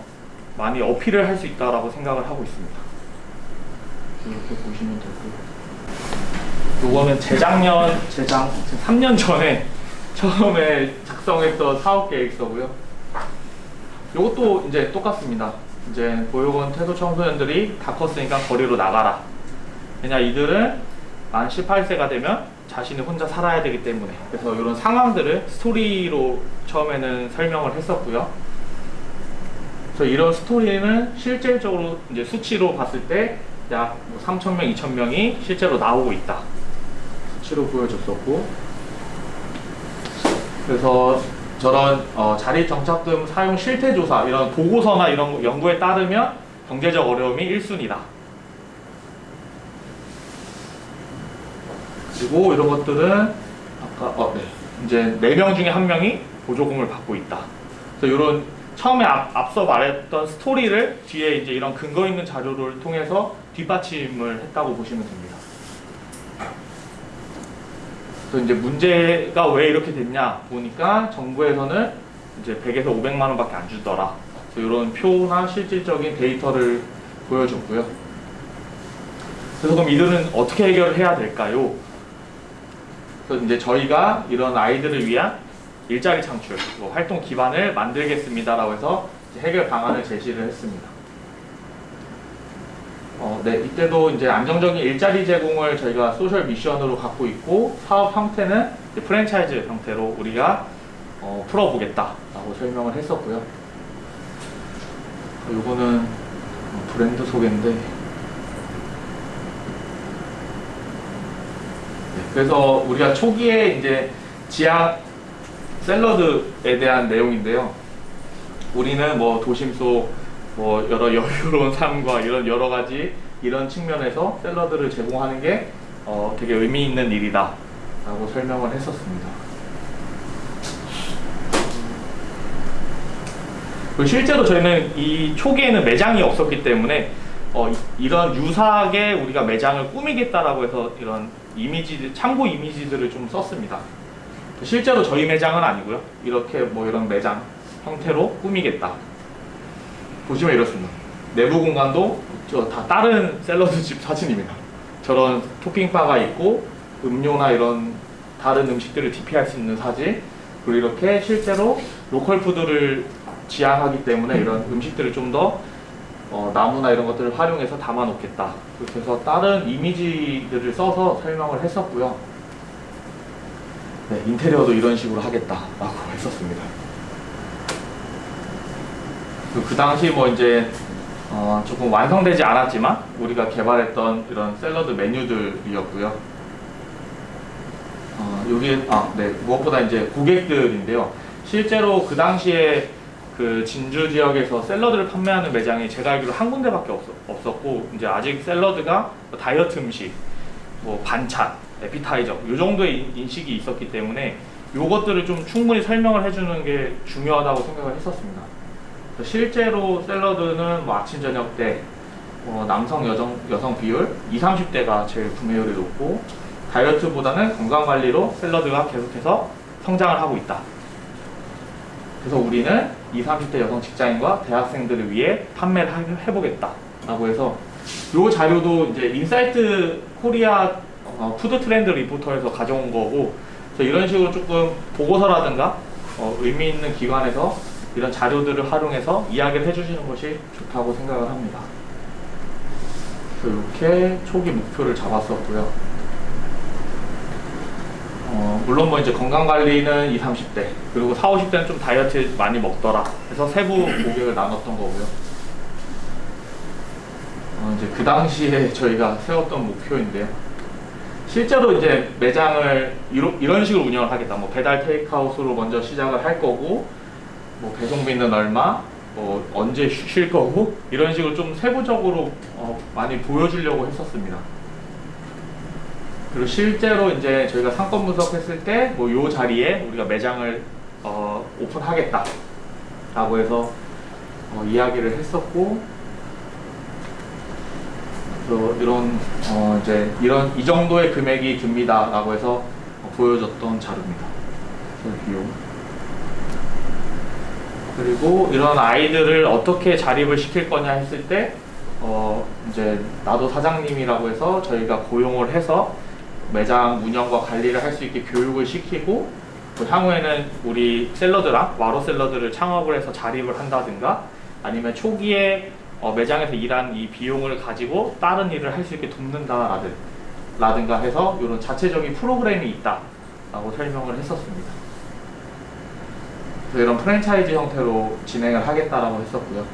많이 어필을 할 수 있다라고 생각을 하고 있습니다. 이렇게 보시면 되고 요거는 재작년, 재작, 3년 전에 [LAUGHS] 처음에 작성했던 사업 계획서고요. 요것도 이제 똑같습니다. 이제 보육원 태도 청소년들이 다 컸으니까 거리로 나가라. 왜냐 이들은 만 18세가 되면 자신이 혼자 살아야 되기 때문에 그래서 이런 상황들을 스토리로 처음에는 설명을 했었고요. 그래서 이런 스토리는 실질적으로 이제 수치로 봤을 때 약 3,000명, 2,000명이 실제로 나오고 있다. 수치로 보여줬었고 그래서 저런 어, 자립 정착금 사용 실태 조사 이런 보고서나 이런 연구에 따르면 경제적 어려움이 1순위다. 그리고 이런 것들은 아까 어, 네. 이제 4명 중에 한 명이 보조금을 받고 있다. 그래서 이런 처음에 앞, 앞서 말했던 스토리를 뒤에 이제 이런 근거 있는 자료를 통해서 뒷받침을 했다고 보시면 됩니다. 그래서 이제 문제가 왜 이렇게 됐냐 보니까 정부에서는 이제 100에서 500만 원밖에 안 주더라. 이런 표나 실질적인 데이터를 보여줬고요. 그래서 그럼 이들은 어떻게 해결을 해야 될까요? 그래서 이제 저희가 이런 아이들을 위한 일자리 창출, 뭐 활동 기반을 만들겠습니다라고 해서 해결 방안을 제시를 했습니다. 어, 네, 이때도 이제 안정적인 일자리 제공을 저희가 소셜 미션으로 갖고 있고 사업 형태는 프랜차이즈 형태로 우리가 어, 풀어보겠다라고 설명을 했었고요. 요거는 어, 브랜드 소개인데 네, 그래서 우리가 초기에 이제 지하 샐러드에 대한 내용인데요. 우리는 뭐 도심 속 뭐 여러 여유로운 [LAUGHS] 삶과 이런 여러 가지 이런 측면에서 샐러드를 제공하는 게 어, 되게 의미 있는 일이다 라고 설명을 했었습니다. 그리고 실제로 저희는 이 초기에는 매장이 없었기 때문에 어, 이- 이런 유사하게 우리가 매장을 꾸미겠다라고 해서 이런 이미지 참고 이미지들을 좀 썼습니다. 실제로 저희 매장은 아니고요. 이렇게 뭐 이런 매장 형태로 꾸미겠다. 보시면 이렇습니다. 내부 공간도 저 다 다른 샐러드 집 사진입니다. 저런 토핑바가 있고 음료나 이런 다른 음식들을 DP할 수 있는 사진 그리고 이렇게 실제로 로컬 푸드를 지향하기 때문에 이런 음식들을 좀더 어, 나무나 이런 것들을 활용해서 담아 놓겠다. 해서 다른 이미지들을 써서 설명을 했었고요. 네, 인테리어도 이런 식으로 하겠다 라고 했었습니다. 그, 그 당시 뭐 이제 어, 조금 완성되지 않았지만 우리가 개발했던 이런 샐러드 메뉴들이었고요. 어, 여기 아, 네 무엇보다 이제 고객들인데요. 실제로 그 당시에 그 진주 지역에서 샐러드를 판매하는 매장이 제가 알기로 한 군데밖에 없, 없었고 이제 아직 샐러드가 뭐 다이어트 음식, 뭐 반찬, 에피타이저 요 정도의 인- 인식이 있었기 때문에 요것들을 좀 충분히 설명을 해주는 게 중요하다고 생각을 했었습니다. 실제로 샐러드는 뭐 아침 저녁 때 어, 남성 여성 여성 비율 20, 30대가 제일 구매율이 높고 다이어트보다는 건강 관리로 샐러드가 계속해서 성장을 하고 있다. 그래서 우리는 20, 30대 여성 직장인과 대학생들을 위해 판매를 하- 해보겠다 라고 해서 요 자료도 이제 인사이트 코리아 어, 푸드 트렌드 리포트에서 가져온 거고 이런 식으로 조금 보고서라든가 어, 의미 있는 기관에서 이런 자료들을 활용해서 이야기를 해주시는 것이 좋다고 생각을 합니다. 이렇게 초기 목표를 잡았었고요. 어, 물론 뭐 이제 건강 관리는 20, 30대 그리고 40, 50대는 좀 다이어트 많이 먹더라 해서 세부 고객을 나눴던 거고요. 어, 이제 그 당시에 [LAUGHS] 저희가 세웠던 목표인데요. 실제로 이제 매장을 이런 식으로 운영을 하겠다. 뭐 배달 테이크아웃으로 먼저 시작을 할 거고, 뭐 배송비는 얼마, 뭐 언제 쉬- 쉴 거고 이런 식으로 좀 세부적으로 어, 많이 보여주려고 했었습니다. 그리고 실제로 이제 저희가 상권 분석했을 때 뭐 요 자리에 우리가 매장을 어, 오픈하겠다 라고 해서 어, 이야기를 했었고 그래서 이런 어, 이제 이런 이 정도의 금액이 듭니다 라고 해서 어, 보여줬던 자료입니다. 그 비용. 그리고 이런 아이들을 어떻게 자립을 시킬 거냐 했을 때, 어, 이제 나도 사장님이라고 해서 저희가 고용을 해서 매장 운영과 관리를 할 수 있게 교육을 시키고, 또 향후에는 우리 샐러드랑 와로 샐러드를 창업을 해서 자립을 한다든가, 아니면 초기에 어, 매장에서 일한 이 비용을 가지고 다른 일을 할 수 있게 돕는다라든, 라든가 해서 이런 자체적인 프로그램이 있다라고 설명을 했었습니다. 그래서 이런 프랜차이즈 형태로 진행을 하겠다라고 했었고요.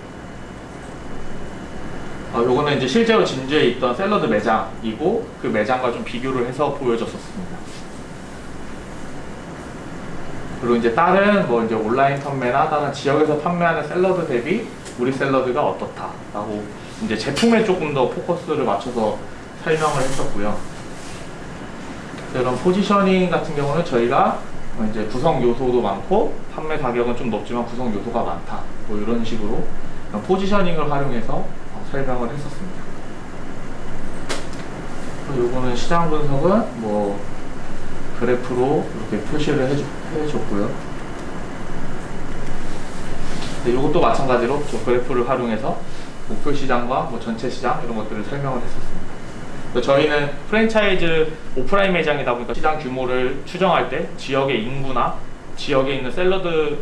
어, 요거는 이제 실제로 진주에 있던 샐러드 매장이고 그 매장과 좀 비교를 해서 보여줬었습니다. 그리고 이제 다른 뭐 이제 온라인 판매나 다른 지역에서 판매하는 샐러드 대비 우리 샐러드가 어떻다라고 이제 제품에 조금 더 포커스를 맞춰서 설명을 했었고요. 이런 포지셔닝 같은 경우는 저희가 어, 이제 구성 요소도 많고 판매 가격은 좀 높지만 구성 요소가 많다. 뭐 이런 식으로 포지셔닝을 활용해서 어, 설명을 했었습니다. 요거는 시장 분석은 뭐 그래프로 이렇게 표시를 해줬고요. 네, 요것도 마찬가지로 저 그래프를 활용해서 목표 시장과 뭐 전체 시장 이런 것들을 설명을 했었습니다. 저희는 프랜차이즈 오프라인 매장이다 보니까 시장 규모를 추정할 때 지역의 인구나 지역에 있는 샐러드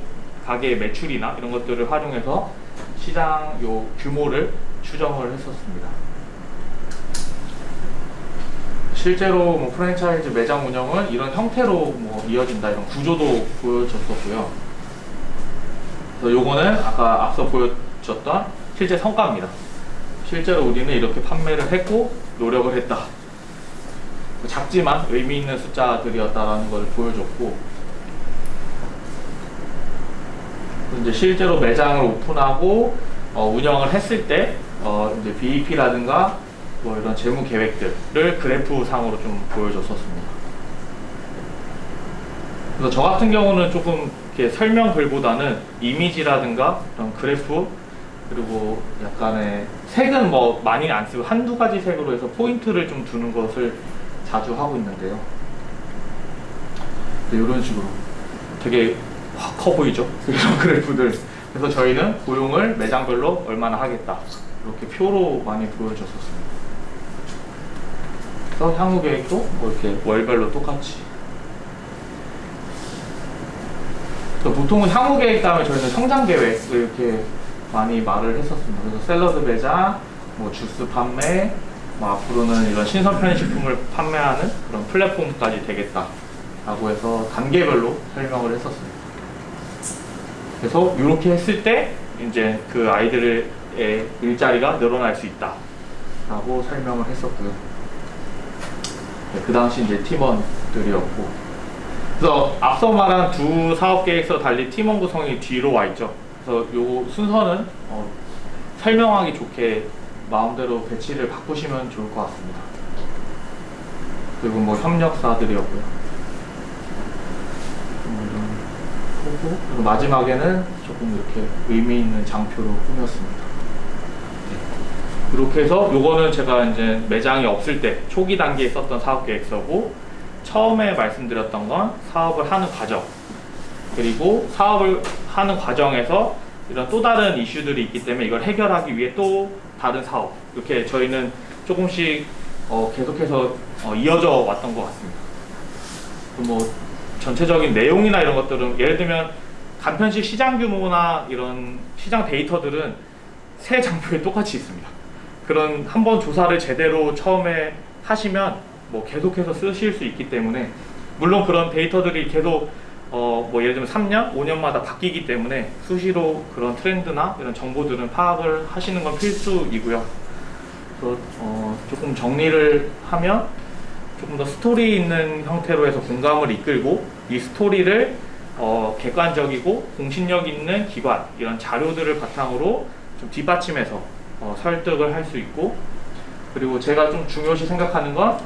가게의 매출이나 이런 것들을 활용해서 시장 요 규모를 추정을 했었습니다. 실제로 뭐 프랜차이즈 매장 운영은 이런 형태로 뭐 이어진다 이런 구조도 보여줬었고요. 그래서 요거는 아까 앞서 보여줬던 실제 성과입니다. 실제로 우리는 이렇게 판매를 했고 노력을 했다. 작지만 의미 있는 숫자들이었다라는 걸 보여줬고 이제 실제로 매장을 오픈하고 어, 운영을 했을 때 어, 이제 BEP라든가 뭐 이런 재무 계획들을 그래프 상으로 좀 보여줬었습니다. 그래서 저 같은 경우는 조금 이렇게 설명 글보다는 이미지라든가 이런 그래프 그리고 약간의 색은 뭐 많이 안 쓰고 한두 가지 색으로 해서 포인트를 좀 두는 것을 자주 하고 있는데요. 이런 식으로 되게 확 커 보이죠? [LAUGHS] 이런 그래프들. 그래서 저희는 고용을 매장별로 얼마나 하겠다. 이렇게 표로 많이 보여줬었습니다. 그래서 향후 계획도 뭐 이렇게 월별로 똑같이. 그래서 보통은 향후 계획 다음에 저희는 성장 계획을 이렇게 많이 말을 했었습니다. 그래서 샐러드 매장, 뭐 주스 판매, 뭐 앞으로는 이런 신선 편의식품을 판매하는 그런 플랫폼까지 되겠다 라고 해서 단계별로 설명을 했었습니다. 그래서 이렇게 했을 때 이제 그 아이들의 일자리가 늘어날 수 있다 라고 설명을 했었고요. 네, 그 당시 이제 팀원들이었고 그래서 앞서 말한 두 사업 계획서 달리 팀원 구성이 뒤로 와 있죠. 그래서 요 순서는 어, 설명하기 좋게 마음대로 배치를 바꾸시면 좋을 것 같습니다. 그리고 뭐 협력사들이었고요. 음, 그리고 마지막에는 조금 이렇게 의미 있는 장표로 꾸몄습니다. 네. 이렇게 해서 요거는 제가 이제 매장이 없을 때 초기 단계에 썼던 사업 계획서고 처음에 말씀드렸던 건 사업을 하는 과정 그리고 사업을 하는 과정에서 이런 또 다른 이슈들이 있기 때문에 이걸 해결하기 위해 또 다른 사업 이렇게 저희는 조금씩 어, 계속해서 어, 이어져 왔던 것 같습니다. 그뭐 전체적인 내용이나 이런 것들은 예를 들면 간편식 시장 규모나 이런 시장 데이터들은 새 장표에 똑같이 있습니다. 그런 한 번 조사를 제대로 처음에 하시면 뭐 계속해서 쓰실 수 있기 때문에 물론 그런 데이터들이 계속 어 뭐 예를 들면 3년, 5년마다 바뀌기 때문에 수시로 그런 트렌드나 이런 정보들은 파악을 하시는 건 필수이고요. 그래서 어 조금 정리를 하면 조금 더 스토리 있는 형태로 해서 공감을 이끌고 이 스토리를 어, 객관적이고 공신력 있는 기관 이런 자료들을 바탕으로 좀 뒷받침해서 어, 설득을 할 수 있고 그리고 제가 좀 중요시 생각하는 건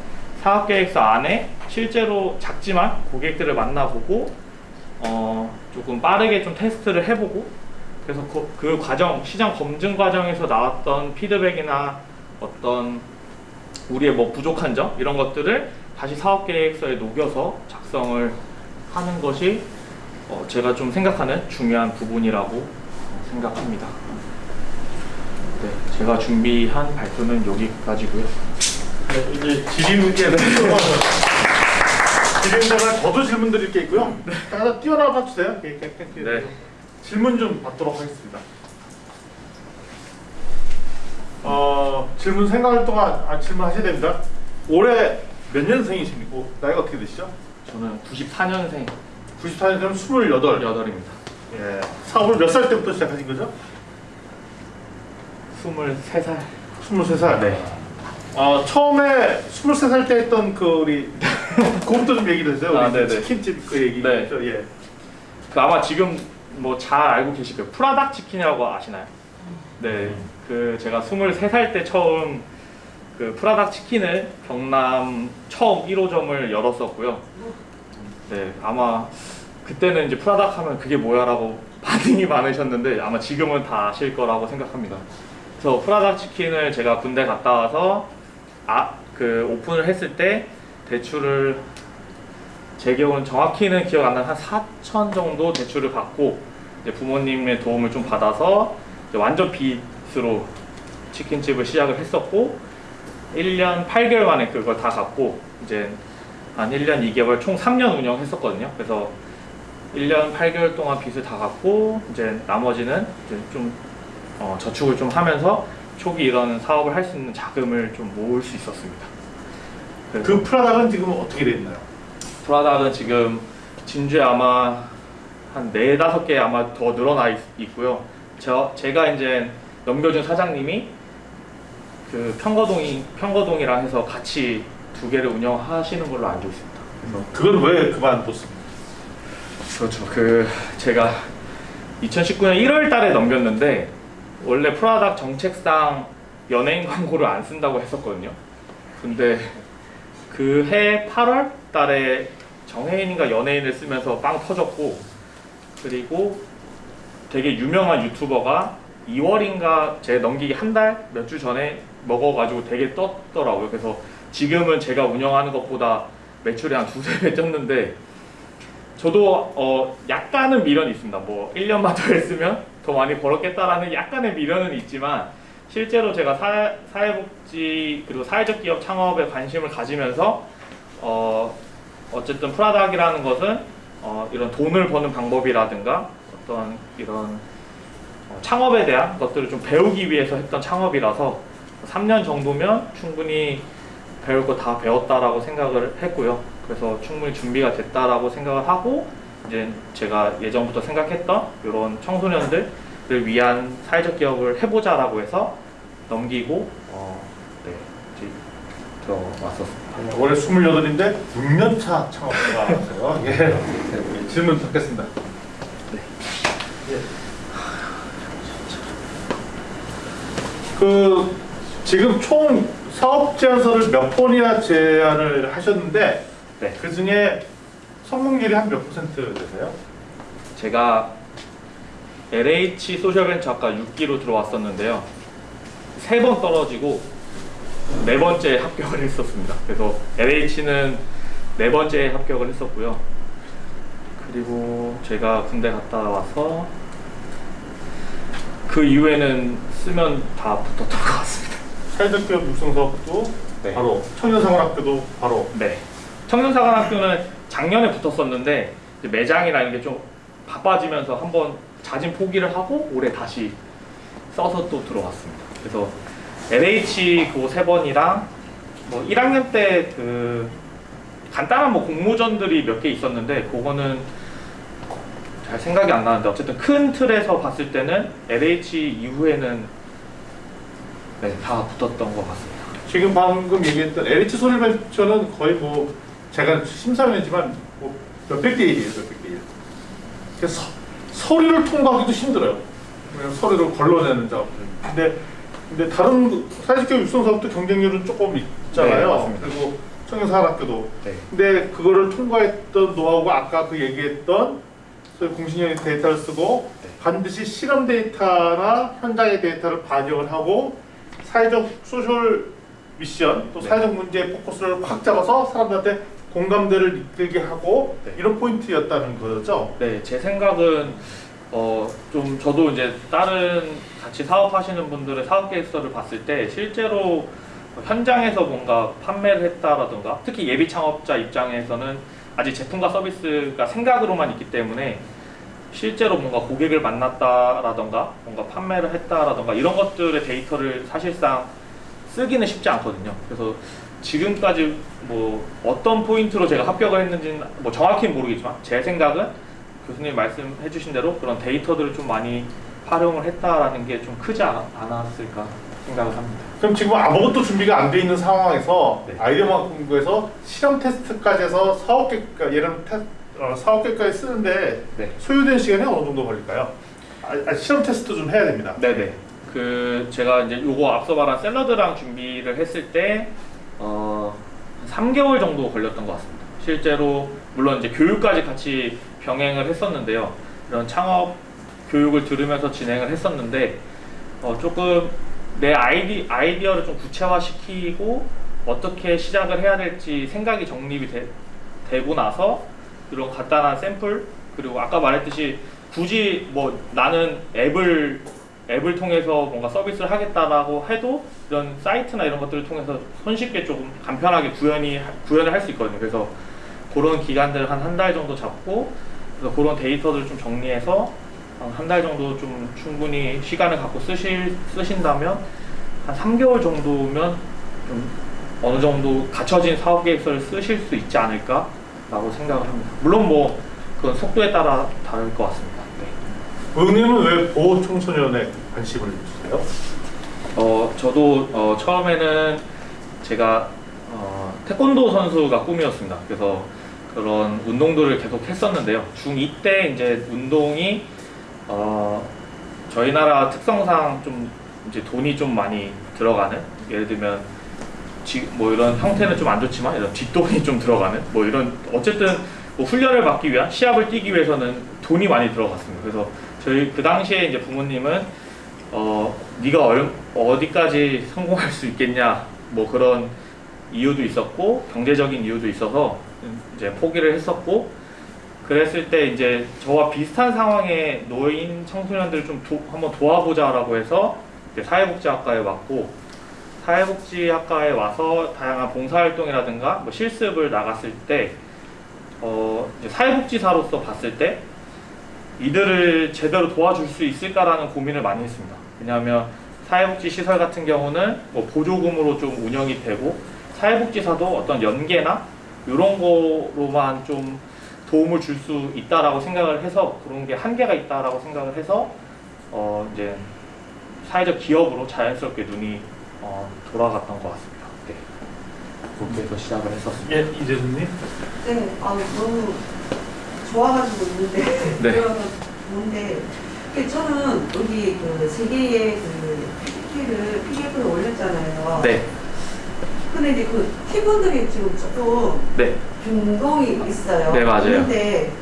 사업계획서 안에 실제로 작지만 고객들을 만나보고 어, 조금 빠르게 좀 테스트를 해보고 그래서 그, 그 과정 시장 검증 과정에서 나왔던 피드백이나 어떤 우리의 뭐 부족한 점 이런 것들을 다시 사업 계획서에 녹여서 작성을 하는 것이 어, 제가 좀 생각하는 중요한 부분이라고 생각합니다. 네, 제가 준비한 발표는 여기까지고요. 네, 이제 지림께 [LAUGHS] 지림자가 저도 질문 드릴 게 있고요. 하나 뛰어나와 주세요. 예, 예, 예, 예. 네. 질문 좀 받도록 하겠습니다. 어, 질문 생각할 동안 아, 질문하셔야 됩니다. 올해 몇 년생이십니까? 나이가 어떻게 되시죠? 저는 94년생 94년생이면 28. 8입니다. 예. 사업을 몇 살 때부터 시작하신 거죠? 23살 23살. 네. 어, 처음에 23살 때 했던 그 우리 [LAUGHS] 그것도 좀 얘기를 해주세요. 아, 네네. 치킨집 그 얘기. 네. 죠 예. 그 아마 지금 뭐 잘 알고 계실 거예요. 프라닭 치킨이라고 아시나요? 네. 그 제가 23살 때 처음 그 프라닭 치킨을 경남 처음 1호점을 열었었고요. 네. 아마 그때는 이제 프라닭 하면 그게 뭐야라고 [LAUGHS] 반응이 많으셨는데 아마 지금은 다 아실 거라고 생각합니다. 그래서 프라닭 치킨을 제가 군대 갔다 와서 아 그 오픈을 했을 때 대출을 제 기억은 정확히는 기억 안 나는 한 4천 정도 대출을 받고 부모님의 도움을 좀 받아서 완전 빚으로 치킨집을 시작을 했었고 1년 8개월 만에 그걸 다 갚고 이제 한 1년 2개월 총 3년 운영했었거든요. 그래서 1년 8개월 동안 빚을 다 갚고 이제 나머지는 이제 좀 어, 저축을 좀 하면서 초기 이런 사업을 할 수 있는 자금을 좀 모을 수 있었습니다. 그 프라닭은 지금 어떻게 돼 있나요? 프라닭은 지금 진주에 아마 한 네다섯 개 아마 더 늘어나 있, 있고요. 저 제가 이제 넘겨준 사장님이 그 평거동이 평거동이랑 해서 같이 두 개를 운영하시는 걸로 알고 있습니다. 그건 왜 그만뒀습니까? 그렇죠. 그 제가 2019년 1월 달에 넘겼는데 원래 프라닭 정책상 연예인 광고를 안 쓴다고 했었거든요. 근데 그 해 8월 달에 정혜인인가 연예인을 쓰면서 빵 터졌고 그리고 되게 유명한 유튜버가 2월인가 제 넘기기 한 달 몇 주 전에 먹어가지고 되게 떴더라고요. 그래서 지금은 제가 운영하는 것보다 매출이 한 두세 배 쪘는데 저도 어 약간은 미련이 있습니다. 뭐 1년만 더 했으면 더 많이 벌었겠다라는 약간의 미련은 있지만 실제로 제가 사, 사회복지 그리고 사회적 기업 창업에 관심을 가지면서 어 어쨌든 프라닭이라는 것은 어 이런 돈을 버는 방법이라든가 어떤 이런 어, 창업에 대한 것들을 좀 배우기 위해서 했던 창업이라서 3년 정도면 충분히 배울 거 다 배웠다라고 생각을 했고요. 그래서 충분히 준비가 됐다라고 생각을 하고 이제 제가 예전부터 생각했던 이런 청소년들을 위한 사회적 기업을 해보자라고 해서 넘기고 어, 네, 들어왔었습니다. [LAUGHS] 예. 네, 올해 28인데 6년차 창업가 하세요. 예. 질문 듣겠습니다. 네. 그 지금 총 사업 제안서를 몇 번이나 제안을 하셨는데 네. 그 중에 성공률이 한 몇 퍼센트 되세요? 제가 LH 소셜벤처학과 6기로 들어왔었는데요. 세 번 떨어지고 네 번째 합격을 했었습니다. 그래서 LH는 네 번째 합격을 했었고요. 그리고 제가 군대 갔다 와서 그 이후에는 쓰면 다 붙었던 것 같습니다. 사회적 기업 육성 사업도 네. 바로 청년생활학교도 바로 네. 청년사관학교는 작년에 붙었었는데 이런 게좀 바빠지면서 한번 자진 포기를 하고 올해 다시 써서 또 들어왔습니다. 그래서 LH 그 세 번이랑 뭐 1학년 때 그 간단한 뭐 공모전들이 몇 개 있었는데 그거는 잘 생각이 안 나는데 어쨌든 큰 틀에서 봤을 때는 LH 이후에는 네, 다 붙었던 것 같습니다. 지금 방금 얘기했던 LH 소리벤처는 거의 뭐 제가 심사위원이지만 뭐 몇백 대 일이에요 몇백 대 일. 그래서 서- 서류를 통과하기도 힘들어요. 서류를 걸러내는 작업들. 근데 근데 다른 사회적 기업 육성 사업도 경쟁률은 조금 있잖아요. 네. 그리고 청년사관학교도. 네. 근데 그거를 통과했던 노하우가 아까 그 얘기했던 소위 공신력 데이터를 쓰고 네. 반드시 실험 데이터나 현장의 데이터를 반영을 하고 사회적 소셜 미션 또 네. 사회적 문제의 포커스를 확 잡아서 사람들한테 공감대를 이끌게 하고 네. 이런 포인트였다는 거죠. 네, 제 생각은 어, 좀 저도 이제 다른 같이 사업하시는 분들의 사업 계획서를 봤을 때 실제로 현장에서 뭔가 판매를 했다라든가 특히 예비 창업자 입장에서는 아직 제품과 서비스가 생각으로만 있기 때문에 실제로 뭔가 고객을 만났다라던가 뭔가 판매를 했다라던가 이런 것들의 데이터를 사실상 쓰기는 쉽지 않거든요. 그래서 지금까지 뭐 어떤 포인트로 제가 합격을 했는지는 뭐 정확히는 모르겠지만 제 생각은 교수님 말씀해 주신 대로 그런 데이터들을 좀 많이 활용을 했다라는 게 좀 크지 않- 않았을까 생각을 합니다. 그럼 지금 아무것도 준비가 안 돼 있는 상황에서 네. 아이디어만 공부해서 실험 테스트까지 해서 사업 계획 예를 들면 테, 어, 사업 계획까지 쓰는데 네. 소요된 시간이 어느 정도 걸릴까요? 아, 아, 실험 테스트 좀 해야 됩니다. 네네. 그 제가 이제 요거 앞서 말한 샐러드랑 준비를 했을 때 어, 3개월 정도 걸렸던 것 같습니다. 실제로 물론 이제 교육까지 같이 병행을 했었는데요. 이런 창업 교육을 들으면서 진행을 했었는데 어, 조금 내 아이디 아이디어를 좀 구체화시키고 어떻게 시작을 해야 될지 생각이 정립이 되, 되고 나서 이런 간단한 샘플 그리고 아까 말했듯이 굳이 뭐 나는 앱을 앱을 통해서 뭔가 서비스를 하겠다라고 해도 이런 사이트나 이런 것들을 통해서 손쉽게 조금 간편하게 구현이 구현을 할 수 있거든요. 그래서 그런 기간들 한 한 달 정도 잡고 그래서 그런 데이터들 좀 정리해서 한 달 정도 좀 충분히 시간을 갖고 쓰실 쓰신다면 한 3개월 정도면 좀 어느 정도 갖춰진 사업 계획서를 쓰실 수 있지 않을까라고 생각을 합니다. 물론 뭐 그건 속도에 따라 다를 것 같습니다. 네. 의원님은 왜 보호 청소년에 관심을 주세요? 어, 저도 어, 처음에는 제가 어, 태권도 선수가 꿈이었습니다. 그래서 그런 운동들을 계속 했었는데요. 중2 때 이제 운동이 어, 저희 나라 특성상 좀 이제 돈이 좀 많이 들어가는 예를 들면 지, 뭐 이런 형태는 좀 안 좋지만 이런 뒷돈이 좀 들어가는 뭐 이런 어쨌든 뭐 훈련을 받기 위한 시합을 뛰기 위해서는 돈이 많이 들어갔습니다. 그래서 저희 그 당시에 이제 부모님은 어 네가 얼, 어디까지 성공할 수 있겠냐 뭐 그런 이유도 있었고 경제적인 이유도 있어서 이제 포기를 했었고 그랬을 때 이제 저와 비슷한 상황에 놓인 청소년들을 좀 도- 한번 도와보자 라고 해서 이제 사회복지학과에 왔고 사회복지학과에 와서 다양한 봉사활동이라든가 뭐 실습을 나갔을 때 어, 사회복지사로서 봤을 때 이들을 제대로 도와줄 수 있을까라는 고민을 많이 했습니다. 왜냐하면 사회복지 시설 같은 경우는 뭐 보조금으로 좀 운영이 되고 사회복지사도 어떤 연계나 이런 거로만 좀 도움을 줄 수 있다라고 생각을 해서 그런 게 한계가 있다라고 생각을 해서 어 이제 사회적 기업으로 자연스럽게 눈이 어, 돌아갔던 것 같습니다. 네. 그렇게 해서 시작을 했었습니다. 예, 이재수님. 네, 아 너무 좋아가지고 있는데 네. [LAUGHS] 근데 저는 여기 그 세계의 그 PPT를 PDF를 올렸잖아요. 네, 근데 이제 그 팀원들이 지금 조금 네, 변동이 있어요. 네, 맞아요. 근데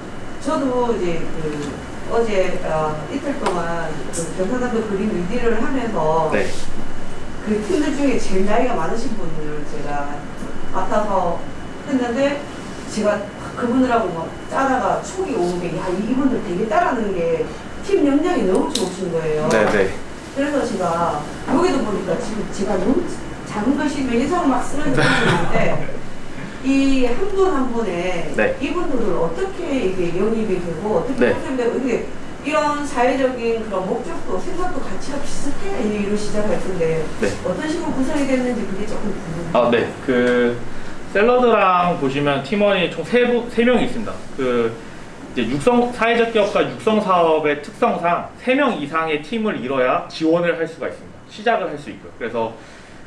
저도 이제 그 어제 어, 이틀 동안 그 경상남도 그림 리디를 하면서 네, 그 팀들 중에 제일 나이가 많으신 분을 제가 맡아서 했는데 제가 그분들하고 막 짜다가 촉이 오는 게 야 이분들 되게 따라하는 게 팀 역량이 너무 좋으신 거예요. 네, 네. 그래서 제가 여기도 보니까 지금 제가 너무 작은 글씨 명의상을 막 쓰면서 있는데 이 한 분한 분의 네. 이분들을 어떻게 이게 영입이 되고 어떻게 네. 컨셉이 되고 이게 이런 사회적인 그런 목적도 생각도 가치가 비슷해 이런 시작할 텐데 네. 어떤 식으로 구성이 됐는지 그게 조금 궁금해요. 아, 네. 그 샐러드랑 보시면 팀원이 총 세, 분- 세 명이 있습니다. 그 이제 육성 사회적 기업과 육성 사업의 특성상 세명 이상의 팀을 이뤄야 지원을 할 수가 있습니다. 시작을 할 수 있고요. 그래서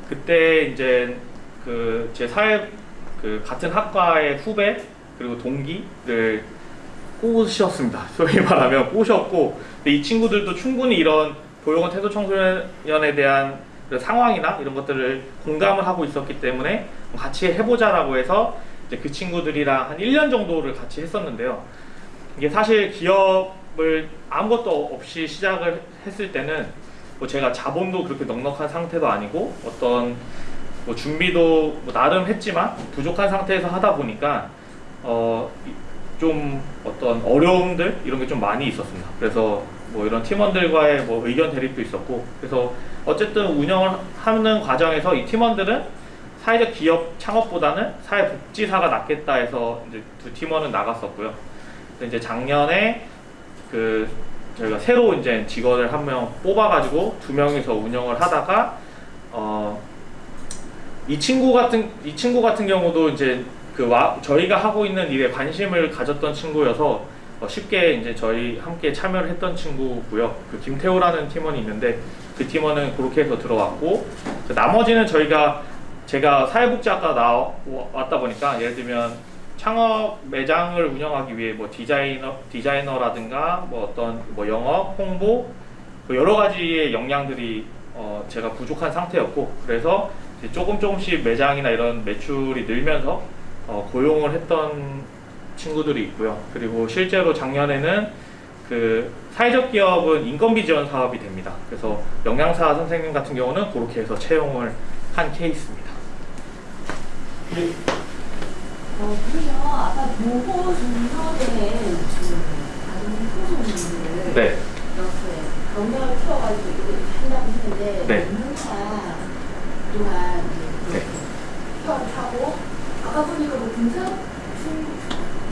그때 이제 그 제 사회 그 같은 학과의 후배 그리고 동기를 꼬셨습니다. [LAUGHS] 소위 말하면 꼬셨고 이 친구들도 충분히 이런 도용원 태도 청소년에 대한 그 상황이나 이런 것들을 공감을 하고 있었기 때문에 같이 해보자라고 해서 이제 그 친구들이랑 한 1년 정도를 같이 했었는데요. 이게 사실 기업을 아무것도 없이 시작을 했을 때는 뭐 제가 자본도 그렇게 넉넉한 상태도 아니고 어떤 뭐 준비도 뭐 나름 했지만 부족한 상태에서 하다 보니까 어 좀 어떤 어려움들 이런 게 좀 많이 있었습니다. 그래서 뭐 이런 팀원들과의 뭐 의견 대립도 있었고 그래서 어쨌든 운영을 하는 과정에서 이 팀원들은 사회적 기업 창업보다는 사회복지사가 낫겠다 해서 이제 두 팀원은 나갔었고요. 이제 작년에 그 저희가 새로 이제 직원을 한 명 뽑아가지고 두 명이서 운영을 하다가 어 이 친구 같은 이 친구 같은 경우도 이제 그 와, 저희가 하고 있는 일에 관심을 가졌던 친구여서 어, 쉽게 이제 저희 함께 참여를 했던 친구고요. 그 김태호라는 팀원이 있는데 그 팀원은 그렇게 해서 들어왔고 그 나머지는 저희가 제가 사회복지학과 나왔다 보니까 예를 들면 창업 매장을 운영하기 위해 뭐 디자이너 디자이너라든가 뭐 어떤 뭐 영업 홍보 그 여러 가지의 역량들이 어 제가 부족한 상태였고 그래서 조금 조금씩 매장이나 이런 매출이 늘면서 어 고용을 했던 친구들이 있고요. 그리고 실제로 작년에는 그 사회적 기업은 인건비 지원 사업이 됩니다. 그래서 영양사 선생님 같은 경우는 그렇게 해서 채용을 한 케이스입니다. 어, 그러면 아까 보호 청소년들 네. 이렇게 경력을 키워가지고 한다고 했는데 네. 전문가 그동안 네. 휴학을 하고 아까 보니까 뭐 군사 중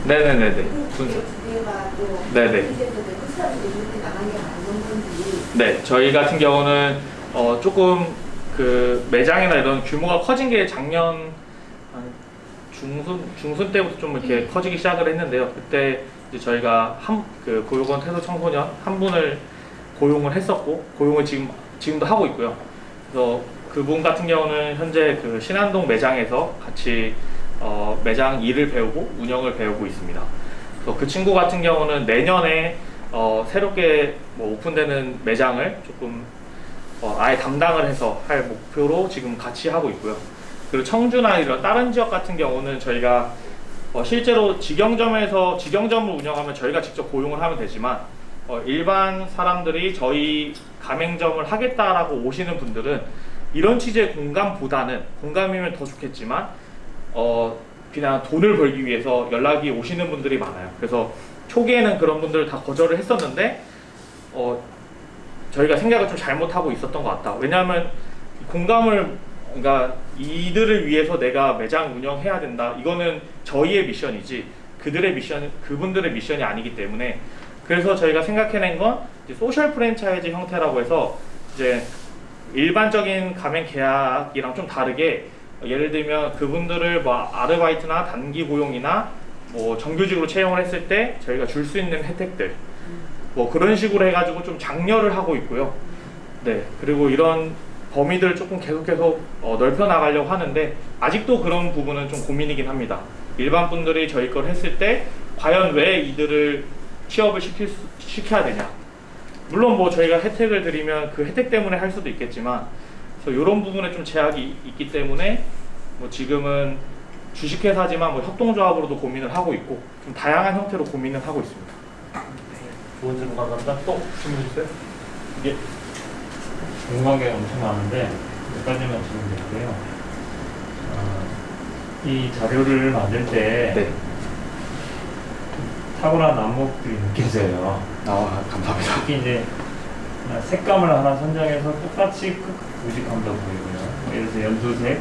네네네네. 네네. 이제부터 그 건지 네, 저희 같은 경우는 어, 조금 그 매장이나 이런 규모가 커진 게 작년 한 중순 중순 때부터 좀 이렇게 커지기 시작을 했는데요. 그때 이제 저희가 한 그 고용원 태도 청소년 한 분을 고용을 했었고 고용을 지금 지금도 하고 있고요. 그래서 그분 같은 경우는 현재 그 신안동 매장에서 같이 어, 매장 일을 배우고 운영을 배우고 있습니다. 그래서 그 친구 같은 경우는 내년에 어, 새롭게 뭐 오픈되는 매장을 조금 어, 아예 담당을 해서 할 목표로 지금 같이 하고 있고요. 그리고 청주나 이런 다른 지역 같은 경우는 저희가 어, 실제로 직영점에서 직영점을 운영하면 저희가 직접 고용을 하면 되지만 어, 일반 사람들이 저희 가맹점을 하겠다라고 오시는 분들은 이런 취지의 공감보다는 공감이면 더 좋겠지만 어, 그냥 돈을 벌기 위해서 연락이 오시는 분들이 많아요. 그래서 초기에는 그런 분들을 다 거절을 했었는데 어, 저희가 생각을 좀 잘못하고 있었던 것 같다. 왜냐하면 공감을 그러니까 이들을 위해서 내가 매장 운영해야 된다. 이거는 저희의 미션이지 그들의 미션, 그분들의 미션이 아니기 때문에 그래서 저희가 생각해낸 건 소셜 프랜차이즈 형태라고 해서 이제 일반적인 가맹 계약이랑 좀 다르게 예를 들면 그분들을 뭐 아르바이트나 단기 고용이나 뭐 정규직으로 채용을 했을 때 저희가 줄 수 있는 혜택들 뭐 그런 식으로 해가지고 좀 장려를 하고 있고요. 네 그리고 이런 범위들을 조금 계속해서 어, 넓혀 나가려고 하는데 아직도 그런 부분은 좀 고민이긴 합니다. 일반 분들이 저희 걸 했을 때 과연 왜 이들을 취업을 시킬 수, 시켜야 되냐? 물론 뭐 저희가 혜택을 드리면 그 혜택 때문에 할 수도 있겠지만 그래서 이런 부분에 좀 제약이 있기 때문에 뭐 지금은 주식회사지만 뭐 협동조합으로도 고민을 하고 있고 좀 다양한 형태로 고민을 하고 있습니다. 좋은 질문 감사합니다. 또 질문 주세요. 예. 궁금한 게 엄청 많은데 몇 가지만 질문드릴게요. 어, 이 자료를 만들 때 네. 탁월한 안목들이 느껴져요. 아 감사합니다. 특히 이제 색감을 하나 선정해서 똑같이 크- 무식함도 보이고요. 뭐 예를 들어서 연두색,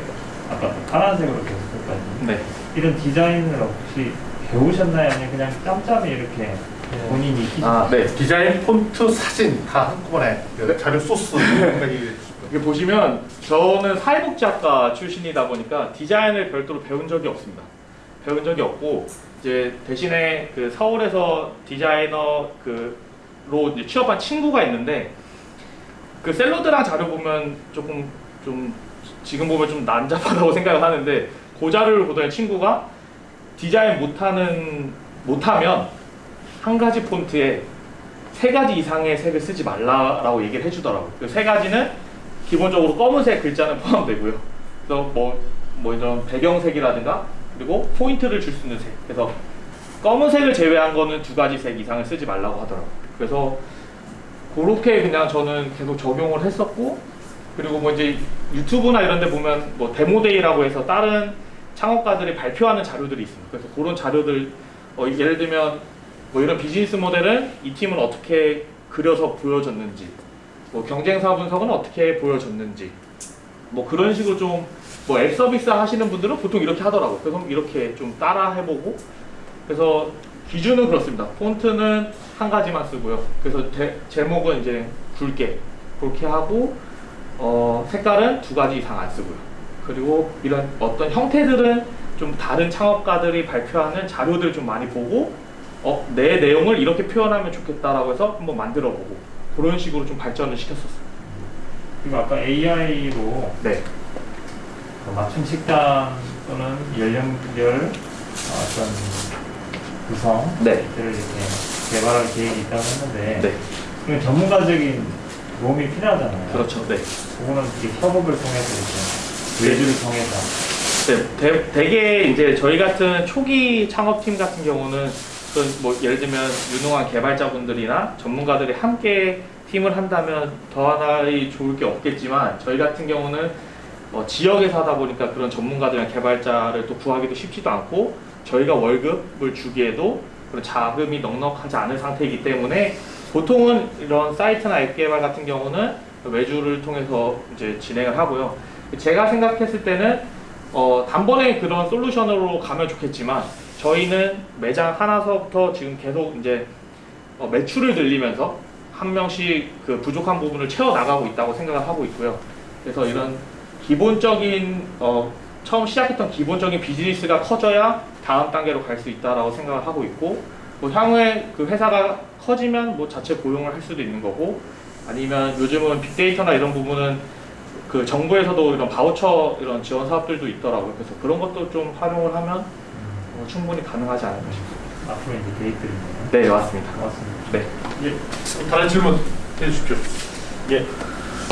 아까 또 파란색으로 계속 끝까지. 네. 이런 디자인을 혹시 배우셨나요? 아니면 그냥 짬짬이 이렇게 본인이 익히신 아 네. 디자인, 폰트, 사진 다 한꺼번에 그 자료 소스 [LAUGHS] 이게 보시면 저는 사회복지학과 출신이다 보니까 디자인을 별도로 배운 적이 없습니다. 배운 적이 없고 이제 대신에 그 서울에서 디자이너 그 로 취업한 친구가 있는데 그 샐러드랑 자료 보면 조금 좀 지금 보면 좀 난잡하다고 [LAUGHS] 생각을 하는데 그 자료를 보던 친구가 디자인 못하는 못하면 한 가지 폰트에 세 가지 이상의 색을 쓰지 말라라고 얘기를 해주더라고요. 그 세 가지는 기본적으로 검은색 글자는 포함되고요. 그래서 뭐, 뭐 이런 배경색이라든가 그리고 포인트를 줄 수 있는 색. 그래서 검은색을 제외한 거는 두 가지 색 이상을 쓰지 말라고 하더라고요. 그래서 그렇게 그냥 저는 계속 적용을 했었고 그리고 뭐 이제 유튜브나 이런 데 보면 뭐 데모데이라고 해서 다른 창업가들이 발표하는 자료들이 있습니다. 그래서 그런 자료들 어, 예를 들면 뭐 이런 비즈니스 모델은 이 팀은 어떻게 그려서 보여줬는지 뭐 경쟁사 분석은 어떻게 보여줬는지 뭐 그런 식으로 좀 뭐 앱 서비스 하시는 분들은 보통 이렇게 하더라고요. 그래서 이렇게 좀 따라 해보고 그래서 기준은 그렇습니다. 폰트는 한 가지만 쓰고요. 그래서 제, 제목은 이제 굵게 그렇게 하고 어, 색깔은 두 가지 이상 안 쓰고요. 그리고 이런 어떤 형태들은 좀 다른 창업가들이 발표하는 자료들 좀 많이 보고 어, 내 내용을 이렇게 표현하면 좋겠다라고 해서 한번 만들어 보고 그런 식으로 좀 발전을 시켰었어요. 그리고 아까 AI로 네. 맞춤 식단 또는 연령별 어떤 구성 네. 들을 이렇게 개발할 계획이 있다고 했는데 네. 그건 전문가적인 도움이 필요하잖아요. 그렇죠. 네. 그거는 이렇게 협업을 통해서 이렇게 외주를 통해서 네, 대, 되게 이제 저희 같은 초기 창업팀 같은 경우는 뭐 예를 들면 유능한 개발자분들이나 전문가들이 함께 팀을 한다면 더 하나의 좋을 게 없겠지만 저희 같은 경우는 어, 지역에 사다 보니까 그런 전문가들이나 개발자를 또 구하기도 쉽지도 않고 저희가 월급을 주기에도 그런 자금이 넉넉하지 않은 상태이기 때문에 보통은 이런 사이트나 앱 개발 같은 경우는 외주를 통해서 이제 진행을 하고요. 제가 생각했을 때는 어, 단번에 그런 솔루션으로 가면 좋겠지만 저희는 매장 하나서부터 지금 계속 이제 어, 매출을 늘리면서 한 명씩 그 부족한 부분을 채워 나가고 있다고 생각을 하고 있고요. 그래서 이런 기본적인 어, 처음 시작했던 기본적인 비즈니스가 커져야 다음 단계로 갈 수 있다라고 생각을 하고 있고 뭐 향후에 그 회사가 커지면 뭐 자체 고용을 할 수도 있는 거고 아니면 요즘은 빅데이터나 이런 부분은 그 정부에서도 이런 바우처 이런 지원 사업들도 있더라고요. 그래서 그런 것도 좀 활용을 하면 어, 충분히 가능하지 않을까 싶습니다. 앞으로 이제 계획들이네요. 네, 맞습니다. 고맙습니다. 네. 예. 다른 질문 해주십시오. 예.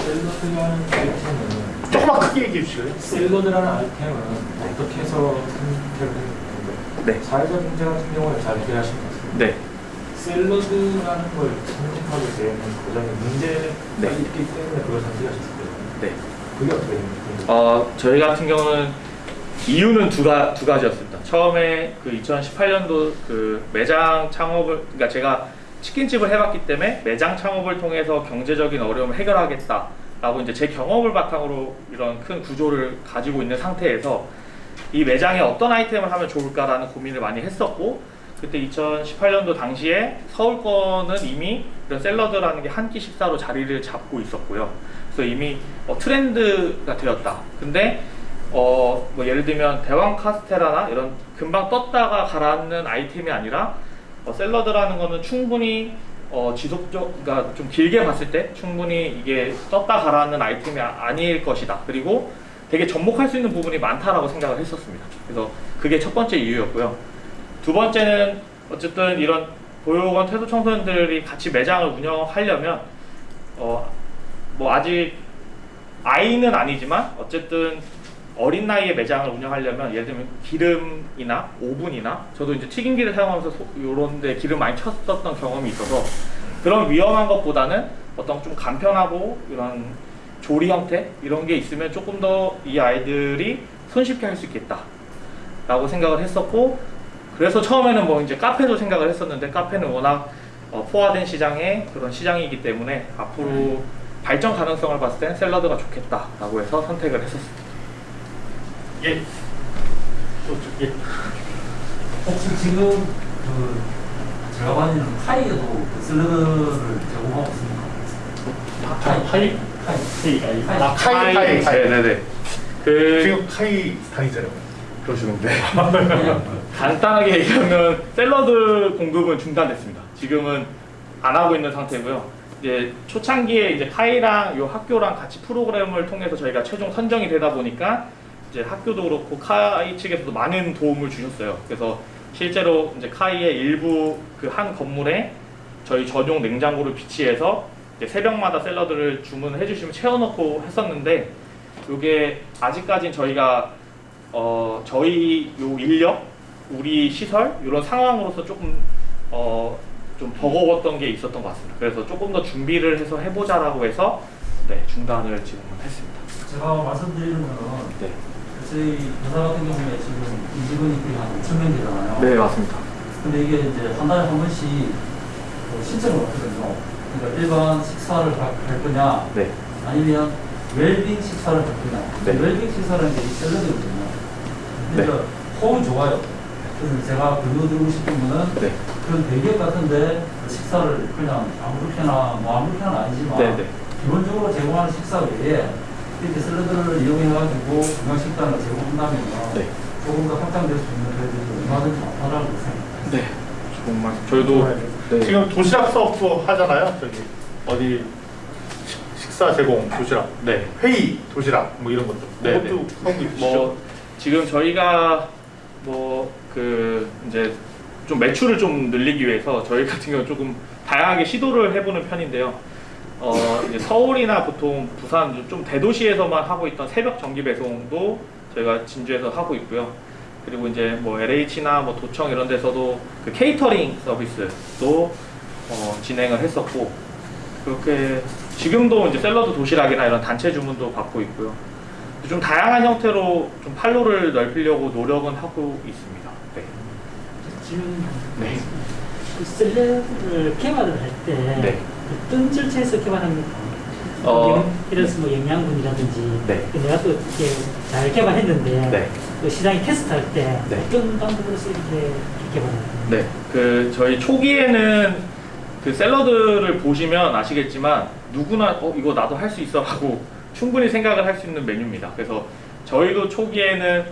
샐러드라는 아이템은 조금만 크게 얘기해 주실래요? 샐러드라는 아이템은 어떻게 해서 선택을 했는데 네. 사회적 경제 같은 경우는 잘 이해하신 것 같습니다. 네. 샐러드라는 걸 선택하게 되는 과정에 문제가 네. 있기 때문에 그걸 선택하셨을 거예요. 네. 그게 어떻게 됩니까? 어, 저희 같은 경우는 이유는 두, 가, 두 가지였습니다. 처음에 그 2018년도 그 매장 창업을, 그러니까 제가 치킨집을 해봤기 때문에 매장 창업을 통해서 경제적인 어려움을 해결하겠다 라고 이제 제 경험을 바탕으로 이런 큰 구조를 가지고 있는 상태에서 이 매장에 어떤 아이템을 하면 좋을까라는 고민을 많이 했었고 그때 2018년도 당시에 서울권은 이미 이런 샐러드라는 게 한 끼 식사로 자리를 잡고 있었고요. 그래서 이미 어, 트렌드가 되었다. 근데 어, 뭐 예를 들면 대왕 카스테라나 이런 금방 떴다가 가라앉는 아이템이 아니라 어, 샐러드라는 거는 충분히 어, 지속적, 그러니까 좀 길게 봤을 때 충분히 이게 떴다 가라앉는 아이템이 아, 아닐 것이다. 그리고 되게 접목할 수 있는 부분이 많다라고 생각을 했었습니다. 그래서 그게 첫 번째 이유였고요. 두 번째는 어쨌든 이런 보육원 퇴소 청소년들이 같이 매장을 운영하려면 어, 뭐 아직 아이는 아니지만 어쨌든 어린 나이에 매장을 운영하려면 예를 들면 기름이나 오븐이나 저도 이제 튀김기를 사용하면서 이런 데 기름 많이 쳤었던 경험이 있어서 그런 위험한 것보다는 어떤 좀 간편하고 이런 조리 형태 이런 게 있으면 조금 더 이 아이들이 손쉽게 할 수 있겠다 라고 생각을 했었고 그래서 처음에는 뭐 이제 카페도 생각을 했었는데 카페는 워낙 어, 포화된 시장의 그런 시장이기 때문에 앞으로 발전 가능성을 봤을 땐 샐러드가 좋겠다 라고 해서 선택을 했었습니다. 예. 또 저- 예. 혹시 지금 그 제가 봤는 타이에도 그 샐러드를 제공하고 있습니까? 타이 카이? 타이 타이 아, 카이, 카이, 카이. 네네네. 그 지금 카이 스타일이잖아요. 그러시는데 [LAUGHS] 간단하게 얘기하면 샐러드 공급은 중단됐습니다. 지금은 안 하고 있는 상태고요. 이제 초창기에 이제 카이랑 요 학교랑 같이 프로그램을 통해서 저희가 최종 선정이 되다 보니까 이제 학교도 그렇고 카이 측에서도 많은 도움을 주셨어요. 그래서 실제로 이제 카이의 일부 그 한 건물에 저희 전용 냉장고를 비치해서 새벽마다 샐러드를 주문해 주시면 채워넣고 했었는데 이게 아직까진 저희가 어 저희 요 인력, 우리 시설 이런 상황으로서 조금 어 좀 버거웠던 게 있었던 것 같습니다. 그래서 조금 더 준비를 해서 해보자라고 해서 네 중단을 지금은 했습니다. 제가 말씀드리는 거는 네, 저희 회사 같은 경우에 지금 임직원이 거의 한 5천 명 되잖아요. 네 맞습니다. 근데 이게 이제 한 달에 한 번씩 뭐 신청을 받거든요. 그러니까 일반 식사를 할, 할 거냐, 네, 아니면 웰빙 식사를 할 거냐. 네. 웰빙 식사라는 게이 샐러드거든요. 네. 그러니까 호흡이 좋아요. 그래서 제가 권유드리고 싶은 거는 네, 그런 대기업 같은데 그 식사를 그냥 아무렇게나 뭐 아무렇게나 아니지만 네, 네. 기본적으로 제공하는 식사 외에 이렇게 샐러드를 이용해가지고 건강식단을 제공한다면 네. 조금 더 확장될 수 있는 그래도 얼마든지 많다라고 생각합니다. 네, 정말 저희도 네. 지금 도시락 사업도 하잖아요. 저기 어디 식- 식사 제공 도시락, 네. 회의 도시락 뭐 이런 것도. 네, 그것도 하고 있으시죠? 뭐 지금 저희가 뭐 그 이제 좀 매출을 좀 늘리기 위해서 저희 같은 경우 조금 다양하게 시도를 해보는 편인데요. 어 이제 서울이나 보통 부산 좀 대도시에서만 하고 있던 새벽 정기 배송도 저희가 진주에서 하고 있고요. 그리고 이제 뭐 LH나 뭐 도청 이런 데서도 그 케이터링 서비스도 어, 진행을 했었고 그렇게 지금도 이제 샐러드 도시락이나 이런 단체 주문도 받고 있고요. 좀 다양한 형태로 좀 판로를 넓히려고 노력은 하고 있습니다. 네. 질문 네. 그 샐러드를 개발을 할때 네. 어떤 절차에서 개발합니까? 어, 영- 예를 들어서 뭐 영양분이라든지 네. 그 내가 또 이렇게 잘 개발했는데 네. 그 시장에 테스트할 때 네. 어떤 방법으로서 이렇게 개발합니까? 네. 그 저희 초기에는 그 샐러드를 보시면 아시겠지만 누구나 어 이거 나도 할 수 있어 하고 충분히 생각을 할 수 있는 메뉴입니다. 그래서 저희도 초기에는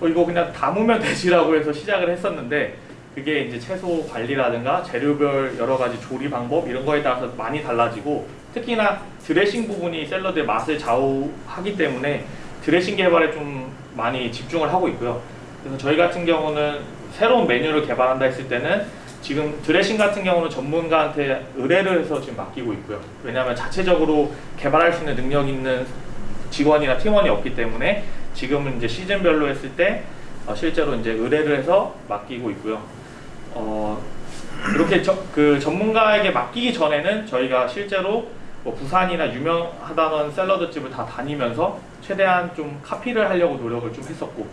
어 이거 그냥 담으면 [LAUGHS] 되지라고 해서 시작을 했었는데 그게 이제 채소 관리라든가 재료별 여러 가지 조리 방법 이런 거에 따라서 많이 달라지고 특히나 드레싱 부분이 샐러드의 맛을 좌우하기 때문에 드레싱 개발에 좀 많이 집중을 하고 있고요. 그래서 저희 같은 경우는 새로운 메뉴를 개발한다 했을 때는 지금 드레싱 같은 경우는 전문가한테 의뢰를 해서 지금 맡기고 있고요. 왜냐하면 자체적으로 개발할 수 있는 능력 있는 직원이나 팀원이 없기 때문에 지금은 이제 시즌별로 했을 때 어, 실제로 이제 의뢰를 해서 맡기고 있고요. 어, 이렇게 저, 그 전문가에게 맡기기 전에는 저희가 실제로 뭐 부산이나 유명하다는 샐러드 집을 다 다니면서 최대한 좀 카피를 하려고 노력을 좀 했었고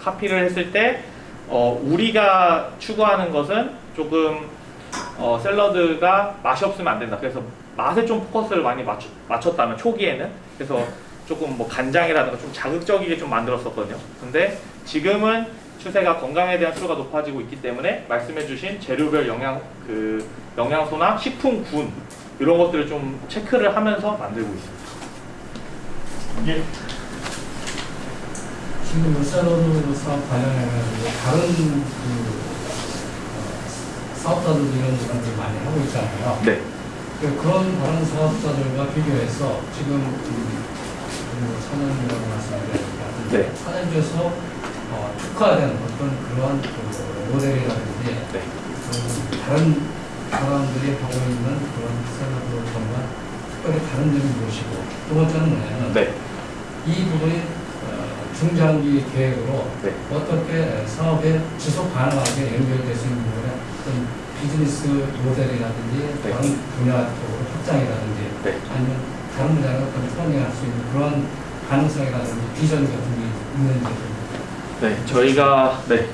카피를 했을 때 어, 우리가 추구하는 것은 조금 어, 샐러드가 맛이 없으면 안 된다. 그래서 맛에 좀 포커스를 많이 맞추, 맞췄다면 초기에는 그래서 조금 뭐 간장이라든가 좀 자극적이게 좀 만들었었거든요. 근데 지금은 추세가 건강에 대한 수요가 높아지고 있기 때문에 말씀해주신 재료별 영양 그 영양소나 식품군 이런 것들을 좀 체크를 하면서 만들고 있습니다. 예. 지금 사업 관련해가지고 다른 그 어, 사업자들도 이런 것들 많이 하고 있잖아요. 네. 그 그런 다른 사업자들과 비교해서 지금 그 사장님이라고 말씀드렸는데 네. 사장님께서 어, 특화된 어떤 그러한 그 모델이라든지 네. 그 다른 사람들이 하고 있는 그런 정말 특별히 다른 점이 무엇이고 두 번째는 뭐냐면 네. 이 부분이 어, 중장기 계획으로 네. 어떻게 사업에 지속 가능하게 연결될 수 있는 부분에 어떤 비즈니스 모델이라든지 네. 다른 분야 쪽으로 확장이라든지 네. 아니면 다른 분야로 어떤 선행할 수 있는 그런 가능성이라든지 비전 같은 게 있는지 좀 네, 저희가 네.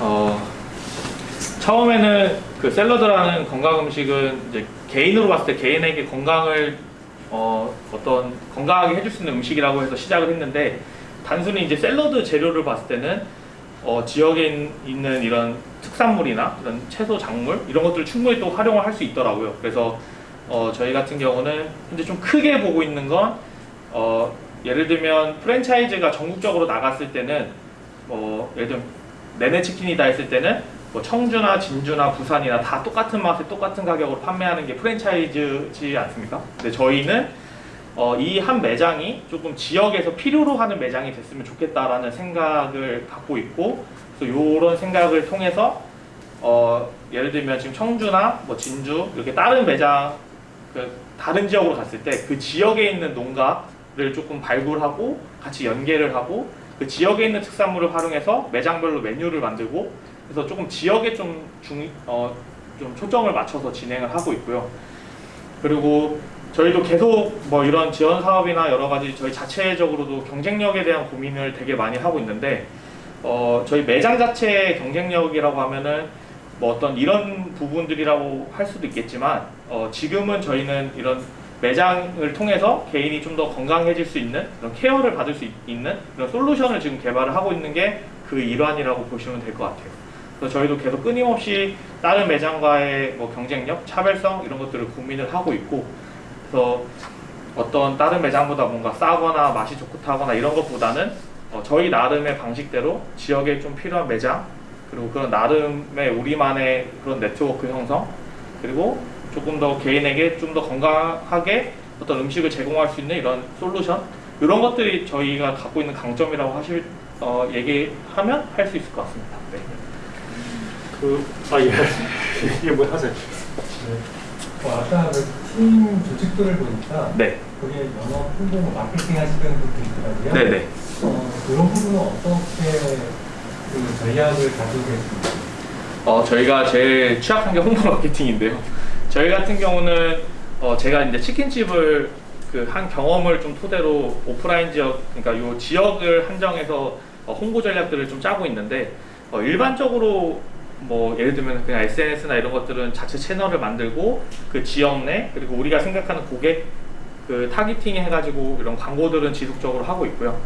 어, 처음에는 그 샐러드라는 건강 음식은 이제 개인으로 봤을 때 개인에게 건강을 어, 어떤 건강하게 해줄 수 있는 음식이라고 해서 시작을 했는데 단순히 이제 샐러드 재료를 봤을 때는 어, 지역에 있- 있는 이런 특산물이나 이런 채소 작물 이런 것들을 충분히 또 활용을 할 수 있더라고요. 그래서 어, 저희 같은 경우는 현재 좀 크게 보고 있는 건 어, 예를 들면 프랜차이즈가 전국적으로 나갔을 때는 뭐 예를 들면 내내 치킨이다 했을 때는 뭐 청주나 진주나 부산이나 다 똑같은 맛에 똑같은 가격으로 판매하는 게 프랜차이즈지 않습니까? 근데 저희는 어, 이 한 매장이 조금 지역에서 필요로 하는 매장이 됐으면 좋겠다라는 생각을 갖고 있고 그래서 이런 생각을 통해서 어, 예를 들면 지금 청주나 뭐 진주 이렇게 다른 매장 그 다른 지역으로 갔을 때 그 지역에 있는 농가 를 조금 발굴하고 같이 연계를 하고 그 지역에 있는 특산물을 활용해서 매장별로 메뉴를 만들고 그래서 조금 지역에 좀, 중, 어, 좀 초점을 맞춰서 진행을 하고 있고요. 그리고 저희도 계속 뭐 이런 지원 사업이나 여러 가지 저희 자체적으로도 경쟁력에 대한 고민을 되게 많이 하고 있는데 어, 저희 매장 자체의 경쟁력이라고 하면은 뭐 어떤 이런 부분들이라고 할 수도 있겠지만 어, 지금은 저희는 이런 매장을 통해서 개인이 좀 더 건강해질 수 있는 그런 케어를 받을 수 있- 있는 그런 솔루션을 지금 개발을 하고 있는 게 그 일환이라고 보시면 될 것 같아요. 그래서 저희도 계속 끊임없이 다른 매장과의 뭐 경쟁력, 차별성 이런 것들을 고민을 하고 있고 그래서 어떤 다른 매장보다 뭔가 싸거나 맛이 좋다거나 이런 것보다는 어, 저희 나름의 방식대로 지역에 좀 필요한 매장 그리고 그런 나름의 우리만의 그런 네트워크 형성 그리고 조금 더 개인에게 좀 더 건강하게 어떤 음식을 제공할 수 있는 이런 솔루션 이런 것들이 저희가 갖고 있는 강점이라고 하실 어, 얘기하면 할 수 있을 것 같습니다. 네. 그, 아, 예. [LAUGHS] 이게 뭐 하세요? 어, 아까 그팀 조직도를 보니까 네. 거기에 영어 홍보 마케팅 하시는 분도 있더라고요. 네네. 어, 그런 부분은 어떻게 그 전략을 가지고 계십니까? 어, 저희가 제일 취약한 게 홍보 마케팅인데요. 저희 같은 경우는 어, 제가 이제 치킨집을 그 한 경험을 좀 토대로 오프라인 지역, 그러니까 요 지역을 한정해서 어, 홍보 전략들을 좀 짜고 있는데 어, 일반적으로 뭐 예를 들면 그냥 SNS나 이런 것들은 자체 채널을 만들고 그 지역 내 그리고 우리가 생각하는 고객 그 타깃팅 해가지고 이런 광고들은 지속적으로 하고 있고요.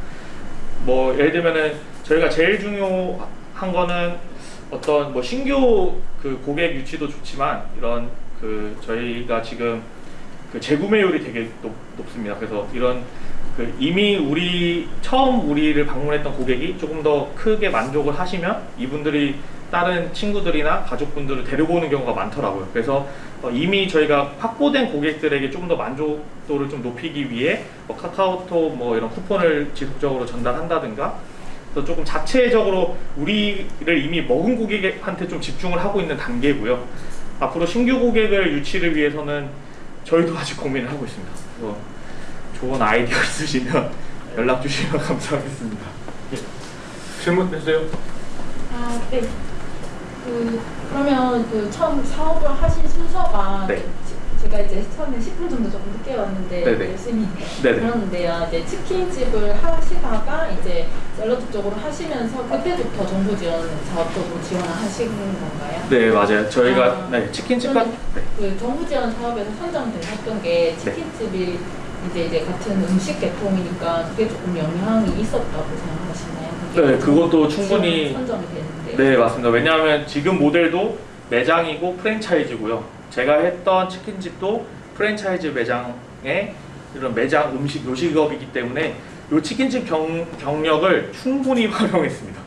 뭐 예를 들면은 저희가 제일 중요한 거는 어떤 뭐 신규 그 고객 유치도 좋지만 이런 그 저희가 지금 그 재구매율이 되게 높, 높습니다. 그래서 이런 그 이미 우리 처음 우리를 방문했던 고객이 조금 더 크게 만족을 하시면 이분들이 다른 친구들이나 가족분들을 데리고 오는 경우가 많더라고요. 그래서 어, 이미 저희가 확보된 고객들에게 좀 더 만족도를 좀 높이기 위해 뭐 카카오톡 뭐 이런 쿠폰을 지속적으로 전달한다든가 그래서 조금 자체적으로 우리를 이미 먹은 고객한테 좀 집중을 하고 있는 단계고요. 앞으로 신규 고객을 유치를 위해서는 저희도 아직 고민을 하고 있습니다. 그래서 좋은 아이디어 [LAUGHS] 있으시면 연락 주시면 [LAUGHS] 감사하겠습니다. 질문 해주세요. 아, 네. 그, 그러면 그 처음 사업을 하신 순서가 네. 지- 제가 이제 처음에 10분 정도 조금 늦게 왔는데 네네. 열심히 네네. 그러는데요. 이제 치킨집을 하시다가 이제 샐러드 쪽으로 하시면서 그때부터 정부 지원 사업 쪽으로 지원을 하신 건가요? 네 맞아요. 저희가 아, 네, 치킨집 같 네. 그 정부 지원 사업에서 선정되셨던 게 치킨집이 이제 이제 같은 음식 계통이니까 그게 조금 영향이 있었다고 생각하시나요? 네, 그것도 충분히- 선정이 되는데. 네 맞습니다. 왜냐하면 지금 모델도 매장이고 프랜차이즈고요. 제가 했던 치킨집도 프랜차이즈 매장의 이런 매장 음식 요식업이기 때문에 이 치킨집 경, 경력을 충분히 [LAUGHS] 활용했습니다.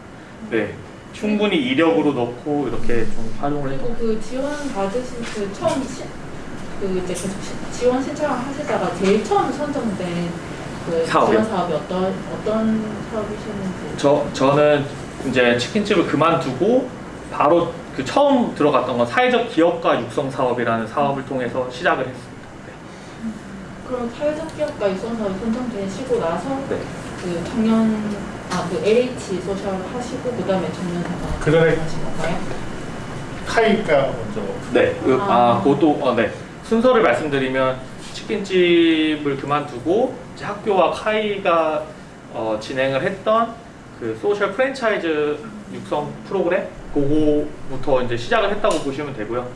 네, 충분히 이력으로 넣고 이렇게 좀 활용을 했던. 그 지원 받으신 그 처음 시, 그 이제 계속 시- 지원 신청을 하시다가 제일 처음 선정된 그 사업이요? 지원 사업이 어떤 어떤 사업이셨는지. 저 저는 이제 치킨집을 그만두고 바로 그 처음 들어갔던 건 사회적 기업가 육성 사업이라는 사업을 통해서 시작을 했습니다. 네. 그럼 사회적 기업가 유선사업이 선정되시고 나서 네. 그 청년 아그 LH 소셜 하시고 그다음에 청년 사관 그 전에- 하신 건가요? 카이가 먼저 네, 그, 아, 아. 그것도, 어, 네. 순서를 말씀드리면 치킨집을 그만두고 이제 학교와 카이가 어, 진행을 했던 그 소셜 프랜차이즈 육성 프로그램 그거부터 이제 시작을 했다고 보시면 되고요.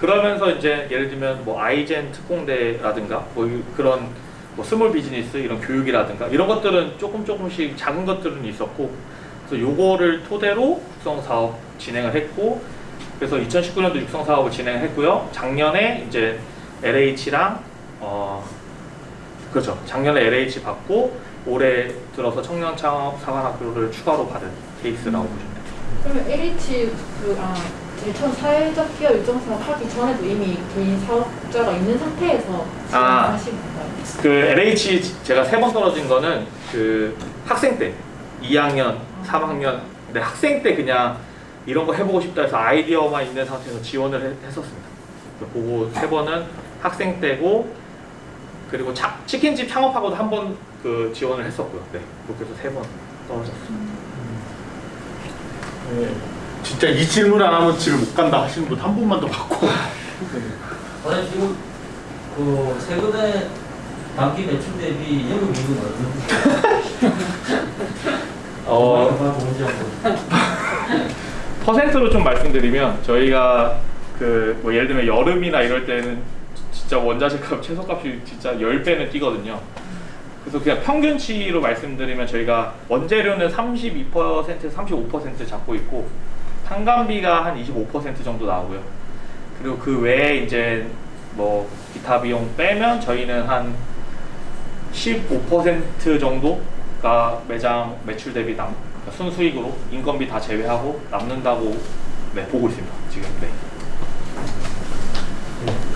그러면서 이제 예를 들면 뭐 아이젠 특공대라든가 뭐 이- 그런 뭐 small business 이런 교육이라든가 이런 것들은 조금 조금씩 작은 것들은 있었고 그래서 요거를 토대로 육성 사업 진행을 했고 그래서 2019년도 육성 사업을 진행했고요. 작년에 이제 LH랑 어 그렇죠. 작년에 LH 받고 올해 들어서 청년 창업 사관학교를 추가로 받은 케이스라고 돼요. 그러면 LH 그 아 제일 처음 사회적 기업 유정 사업 하기 전에도 이미 개인 사업자가 있는 상태에서 아. 진행하신 건가요? 그 LH 제가 세 번 떨어진 거는 그 학생 때 2학년, 3학년 근데 학생 때 그냥 이런 거 해보고 싶다 해서 아이디어만 있는 상태에서 지원을 했, 했었습니다. 그거 세 번은 학생 때고 그리고 차, 치킨집 창업하고도 한 번 그 지원을 했었고요. 네, 그렇게 해서 세 번 떨어졌습니다. 네. 진짜 이 질문 안 하면 집에 못 간다 하시는 분 한 분만 더 받고 [LAUGHS] 아니 지금 그 최근에 단기 매출 대비 영업이익은 얼마나 [LAUGHS] 어, 한번 [LAUGHS] 퍼센트로 좀 말씀드리면 저희가 그 뭐 예를 들면 여름이나 이럴 때는 진짜 원자재값 최소값이 진짜 10배는 뛰거든요. 그래서 그냥 평균치로 말씀드리면 저희가 원재료는 32%에서 35% 잡고 있고 상간비가 한 25% 정도 나오고요. 그리고 그 외에 이제 뭐 기타 비용 빼면 저희는 한 15% 정도가 매장 매출 대비 남 그러니까 순수익으로 인건비 다 제외하고 남는다고 네, 보고 있습니다. 지금 네.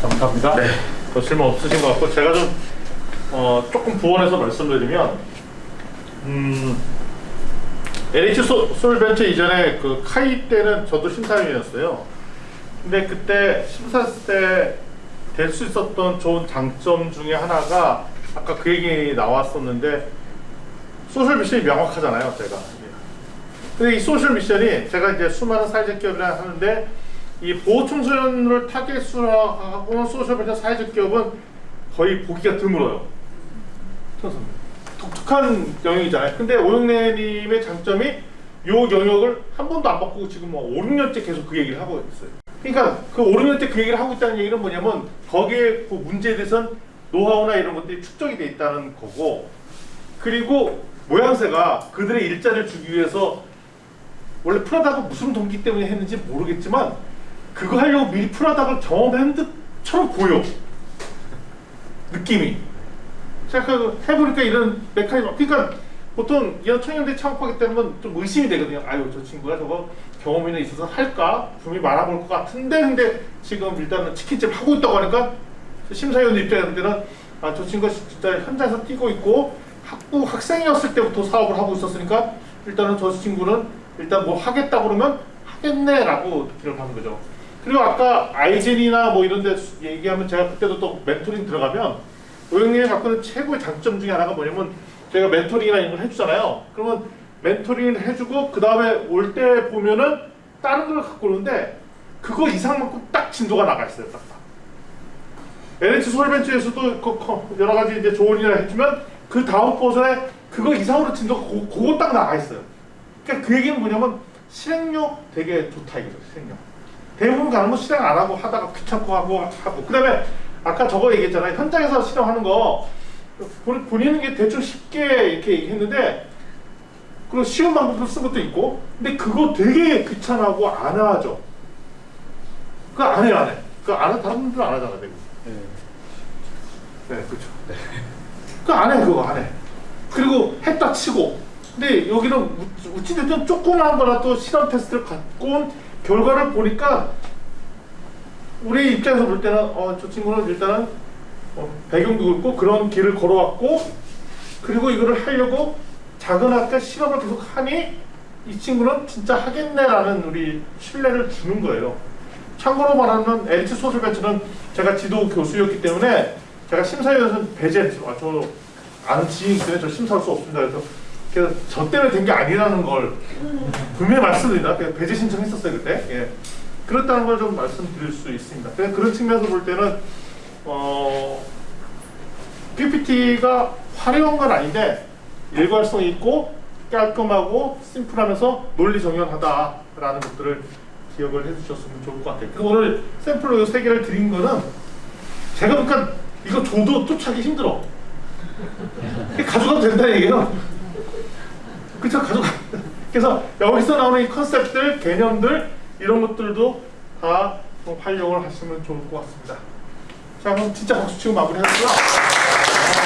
감사합니다. 네. 더 질문 없으신 것 같고 제가 좀 어, 조금 부원해서 말씀드리면 음, LH 소, 솔벤처 이전에 그 카이 때는 저도 심사위원이었어요. 근데 그때 심사했을 때 될 수 있었던 좋은 장점 중에 하나가 아까 그 얘기 나왔었는데 social mission이 명확하잖아요, 제가. 근데 이 social mission이 제가 이제 수많은 사회적 기업을 하는데 이 보호 청소년을 타겟으로 하고 소셜 벤처 사회적 기업은 거의 보기가 드물어요. 그래서 독특한 영역이잖아요. 근데 오영래님의 장점이 요 영역을 한 번도 안 바꾸고 지금 뭐 5, 6년째 계속 그 얘기를 하고 있어요. 그러니까 그 5, 6년째 그 얘기를 하고 있다는 얘기는 뭐냐면 거기에 그 문제에 대해서는 노하우나 이런 것들이 축적이 돼 있다는 거고 그리고 모양새가 그들의 일자리를 주기 위해서 원래 프라다가 무슨 동기 때문에 했는지 모르겠지만 그거 하려고 미리 프라다를 경험한 듯처럼 보여 느낌이 그 해보니까 이런 메커니즘 그러니까 보통 이런 청년들이 창업하기 때문에 좀 의심이 되거든요 아유 저 친구가 저거 경험이나 있어서 할까 분명히 말아볼 것 같은데 근데 지금 일단은 치킨집 하고 있다고 하니까 심사위원 입장에서는 아 저 친구가 진짜 현장에서 뛰고 있고 학부 학생이었을 때부터 사업을 하고 있었으니까 일단은 저 친구는 일단 뭐 하겠다 그러면 하겠네 라고 느낌을 받는 거죠. 그리고 아까 아이젠이나 뭐 이런 데 얘기하면 제가 그때도 또 멘토링 들어가면 오영님이 갖고 있는 최고의 장점 중에 하나가 뭐냐면 저희가 멘토링이나 이런 걸 해주잖아요. 그러면 멘토링을 해주고 그 다음에 올 때 보면은 다른 걸 갖고 오는데 그거 이상만큼 딱 진도가 나가 있어요. 딱. 딱. 그 거- 여러 가지 이제 조언이나 해주면 그 다음 버전에 그거 이상으로 진도가 고, 그거 딱 나가 있어요. 그러니까 그 얘기는 뭐냐면 실행력 되게 좋다 이거죠. 실행력. 대부분 가면 실행 안 하고 하다가 귀찮고 하고 하고 그 다음에 아까 저거 얘기했잖아요. 현장에서 실행하는 거 본- 본인은 게 대충 쉽게 이렇게 얘기했는데 그리고 쉬운 방법을 쓴 것도 있고 근데 그거 되게 귀찮아하고 안 하죠. 그거 안 해요 안 해. 그거 안 해. 다른 분들은 안 하잖아 대부분. 네, 그렇죠. 그거 안 해, 그거 안 해. 그리고 했다 치고. 근데 여기는 우- 우찌됐든 조그마한 거라도 실험 테스트를 갖고 온 결과를 보니까 우리 입장에서 볼 때는 어, 저 친구는 일단은 어, 배경도 그렇고 그런 길을 걸어왔고 그리고 이거를 하려고 작은 학교 실험을 계속 하니 이 친구는 진짜 하겠네라는 우리 신뢰를 주는 거예요. 참고로 말하면 LH 소셜벤처는 제가 지도 교수였기 때문에 제가 심사위원회에서 배제했죠. 아, 저 아는 지인이 때문에 저 심사할 수 없습니다. 그래서 그래서 저 때문에 된 게 아니라는 걸 분명히 말씀드립니다. 배제 신청했었어요 그때. 예. 그렇다는 걸 좀 말씀드릴 수 있습니다. 그런 측면에서 볼 때는 어, PPT가 화려한 건 아닌데 일관성 있고 깔끔하고 심플하면서 논리 정연하다라는 것들을 기억을 해주셨으면 좋을 것 같아요. 그래서 오늘 샘플로 이 세 개를 드린 거는 제가 보니까 이거 줘도 쫓아기 힘들어. 가져가도 된다는 얘기예요. 그쵸 가져가. 그래서 여기서 나오는 이 컨셉들, 개념들 이런 것들도 다좀 활용을 하시면 좋을 것 같습니다. 자 그럼 진짜 박수 치고 마무리하고요.